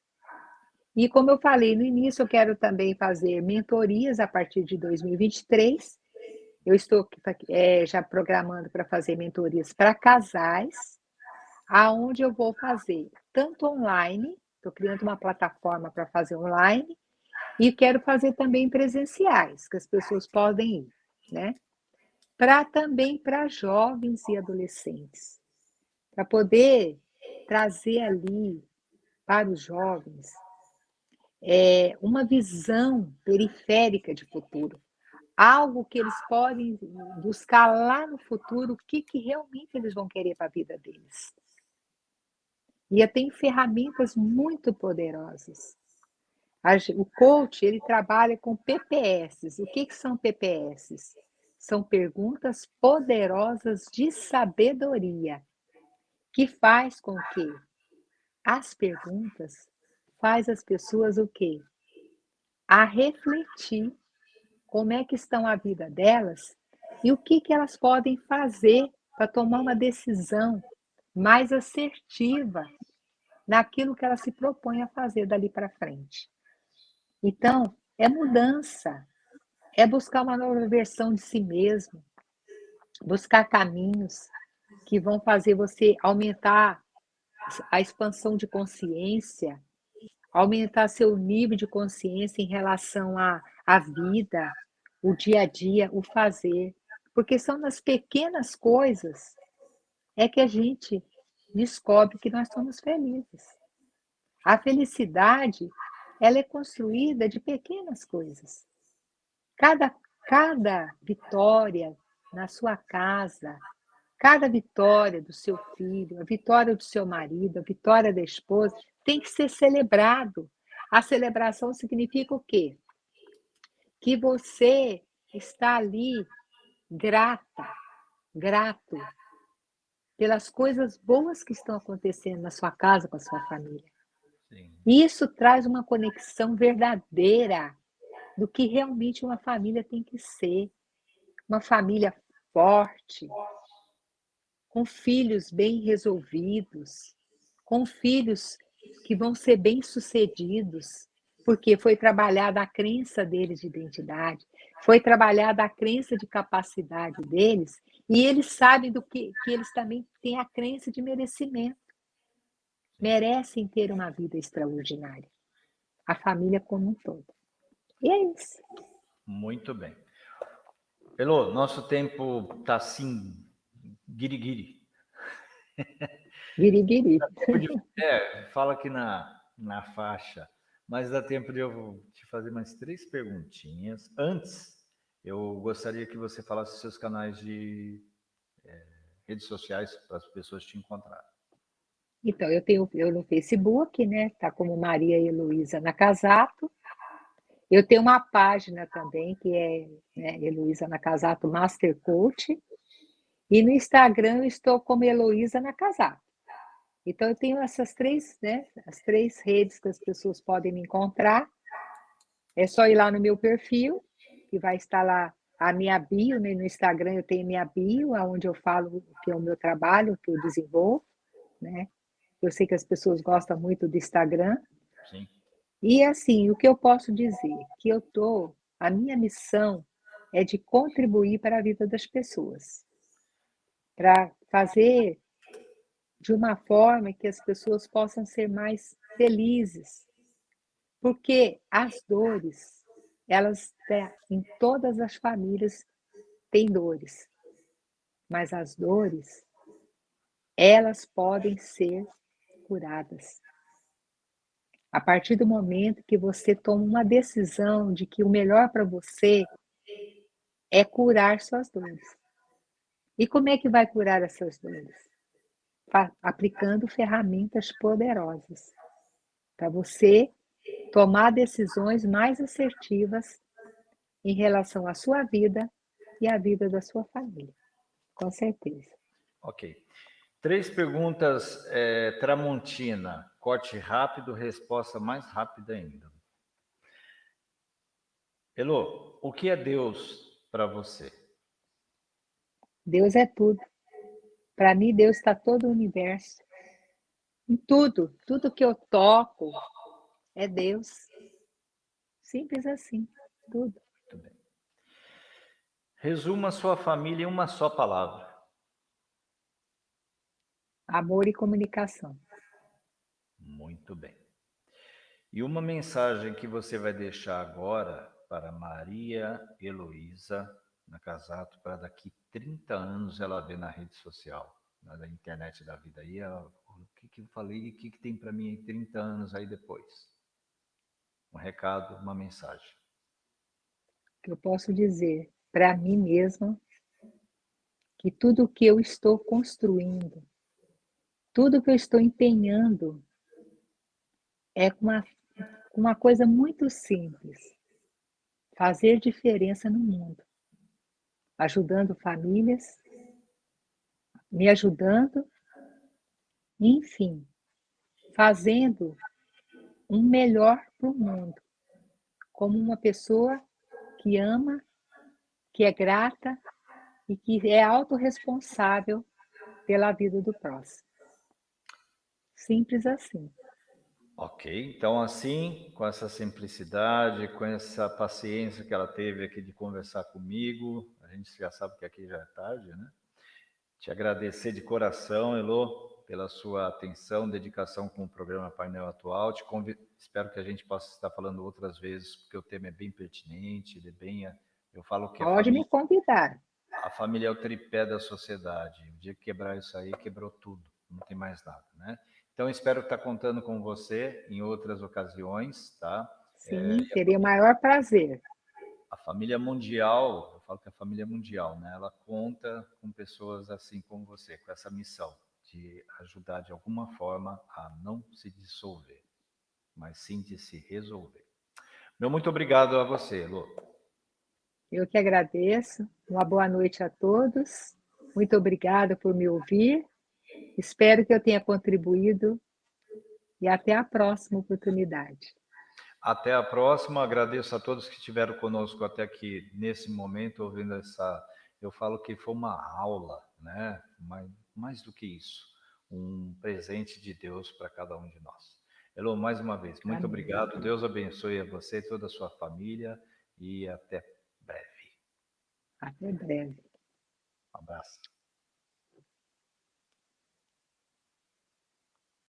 E como eu falei no início, eu quero também fazer mentorias a partir de 2023. Eu estou é, já programando para fazer mentorias para casais, aonde eu vou fazer tanto online, estou criando uma plataforma para fazer online, e quero fazer também presenciais, que as pessoas podem ir, né? Para também para jovens e adolescentes, para poder trazer ali para os jovens é, uma visão periférica de futuro, algo que eles podem buscar lá no futuro, o que, que realmente eles vão querer para a vida deles. E tem ferramentas muito poderosas. O coach, ele trabalha com PPS. O que, que são PPS? São perguntas poderosas de sabedoria, que faz com que as perguntas faz as pessoas o quê? A refletir como é que estão a vida delas e o que, que elas podem fazer para tomar uma decisão mais assertiva naquilo que elas se propõem a fazer dali para frente. Então, é mudança, é buscar uma nova versão de si mesmo, buscar caminhos que vão fazer você aumentar a expansão de consciência, aumentar seu nível de consciência em relação à, à vida, o dia a dia, o fazer. Porque são nas pequenas coisas é que a gente descobre que nós somos felizes. A felicidade, ela é construída de pequenas coisas. Cada, cada vitória na sua casa, cada vitória do seu filho, a vitória do seu marido, a vitória da esposa, tem que ser celebrado. A celebração significa o quê? Que você está ali grata, grato pelas coisas boas que estão acontecendo na sua casa, com a sua família. Sim. Isso traz uma conexão verdadeira do que realmente uma família tem que ser. Uma família forte, com filhos bem resolvidos, com filhos que vão ser bem-sucedidos, porque foi trabalhada a crença deles de identidade, foi trabalhada a crença de capacidade deles, e eles sabem do que, que eles também têm a crença de merecimento. Merecem ter uma vida extraordinária. A família como um todo. E é isso. Muito bem. Elô, nosso tempo está assim, guiri-guiri. Guiriguiri. É, fala aqui na, na faixa, mas dá tempo de eu te fazer mais três perguntinhas. Antes, eu gostaria que você falasse seus canais de é, redes sociais para as pessoas te encontrarem. Então, eu tenho eu no Facebook, né? Tá como Maria Heloísa Nakazato. Eu tenho uma página também, que é né, Heloísa Nakazato Master Coach. E no Instagram eu estou como Heloísa Nakazato. Então, eu tenho essas três, né? As três redes que as pessoas podem me encontrar. É só ir lá no meu perfil, que vai estar lá a minha bio, né? no Instagram eu tenho minha bio, onde eu falo o que é o meu trabalho, o que eu desenvolvo, né? Eu sei que as pessoas gostam muito do Instagram. Sim. E assim, o que eu posso dizer? Que eu tô, a minha missão é de contribuir para a vida das pessoas. Para fazer de uma forma que as pessoas possam ser mais felizes. Porque as dores, elas em todas as famílias têm dores. Mas as dores, elas podem ser curadas. A partir do momento que você toma uma decisão de que o melhor para você é curar suas dores. E como é que vai curar essas dores? Aplicando ferramentas poderosas para você tomar decisões mais assertivas em relação à sua vida e a vida da sua família, com certeza. Ok. Três perguntas, é, Tramontina. Corte rápido, resposta mais rápida ainda. Elô, o que é Deus para você? Deus é tudo. Para mim, Deus está todo o universo. Em tudo, tudo que eu toco é Deus. Simples assim, tudo. Muito bem. Resuma sua família em uma só palavra. Amor e comunicação. Muito bem. E uma mensagem que você vai deixar agora para Maria Heloísa na Casato, para daqui 30 anos ela ver na rede social, na internet da vida aí, ela, o que, que eu falei, o que, que tem para mim em 30 anos aí depois? Um recado, uma mensagem. Que eu posso dizer para mim mesma que tudo que eu estou construindo, tudo que eu estou empenhando é uma, uma coisa muito simples. Fazer diferença no mundo. Ajudando famílias, me ajudando, enfim, fazendo um melhor para o mundo. Como uma pessoa que ama, que é grata e que é autorresponsável pela vida do próximo. Simples assim. Ok, então assim, com essa simplicidade, com essa paciência que ela teve aqui de conversar comigo, a gente já sabe que aqui já é tarde, né? Te agradecer de coração, Elô, pela sua atenção, dedicação com o programa Painel Atual. Te conv... Espero que a gente possa estar falando outras vezes, porque o tema é bem pertinente, ele é bem... Eu falo que Pode família... me convidar. A família é o tripé da sociedade. O dia que quebrar isso aí, quebrou tudo. Não tem mais nada, né? Então, espero estar contando com você em outras ocasiões, tá? Sim, é, teria o maior prazer. A família mundial, falo que a família mundial, né? Ela conta com pessoas assim como você, com essa missão de ajudar de alguma forma a não se dissolver, mas sim de se resolver. Meu muito obrigado a você, Lu. Eu que agradeço. Uma boa noite a todos. Muito obrigada por me ouvir Espero que eu tenha contribuído e até a próxima oportunidade. Até a próxima. Agradeço a todos que estiveram conosco até aqui nesse momento, ouvindo essa. Eu falo que foi uma aula, né? Mais, mais do que isso, um presente de Deus para cada um de nós. Elô, mais uma vez, muito Amém. obrigado. Deus abençoe a você e toda a sua família e até breve. Até breve. Um abraço.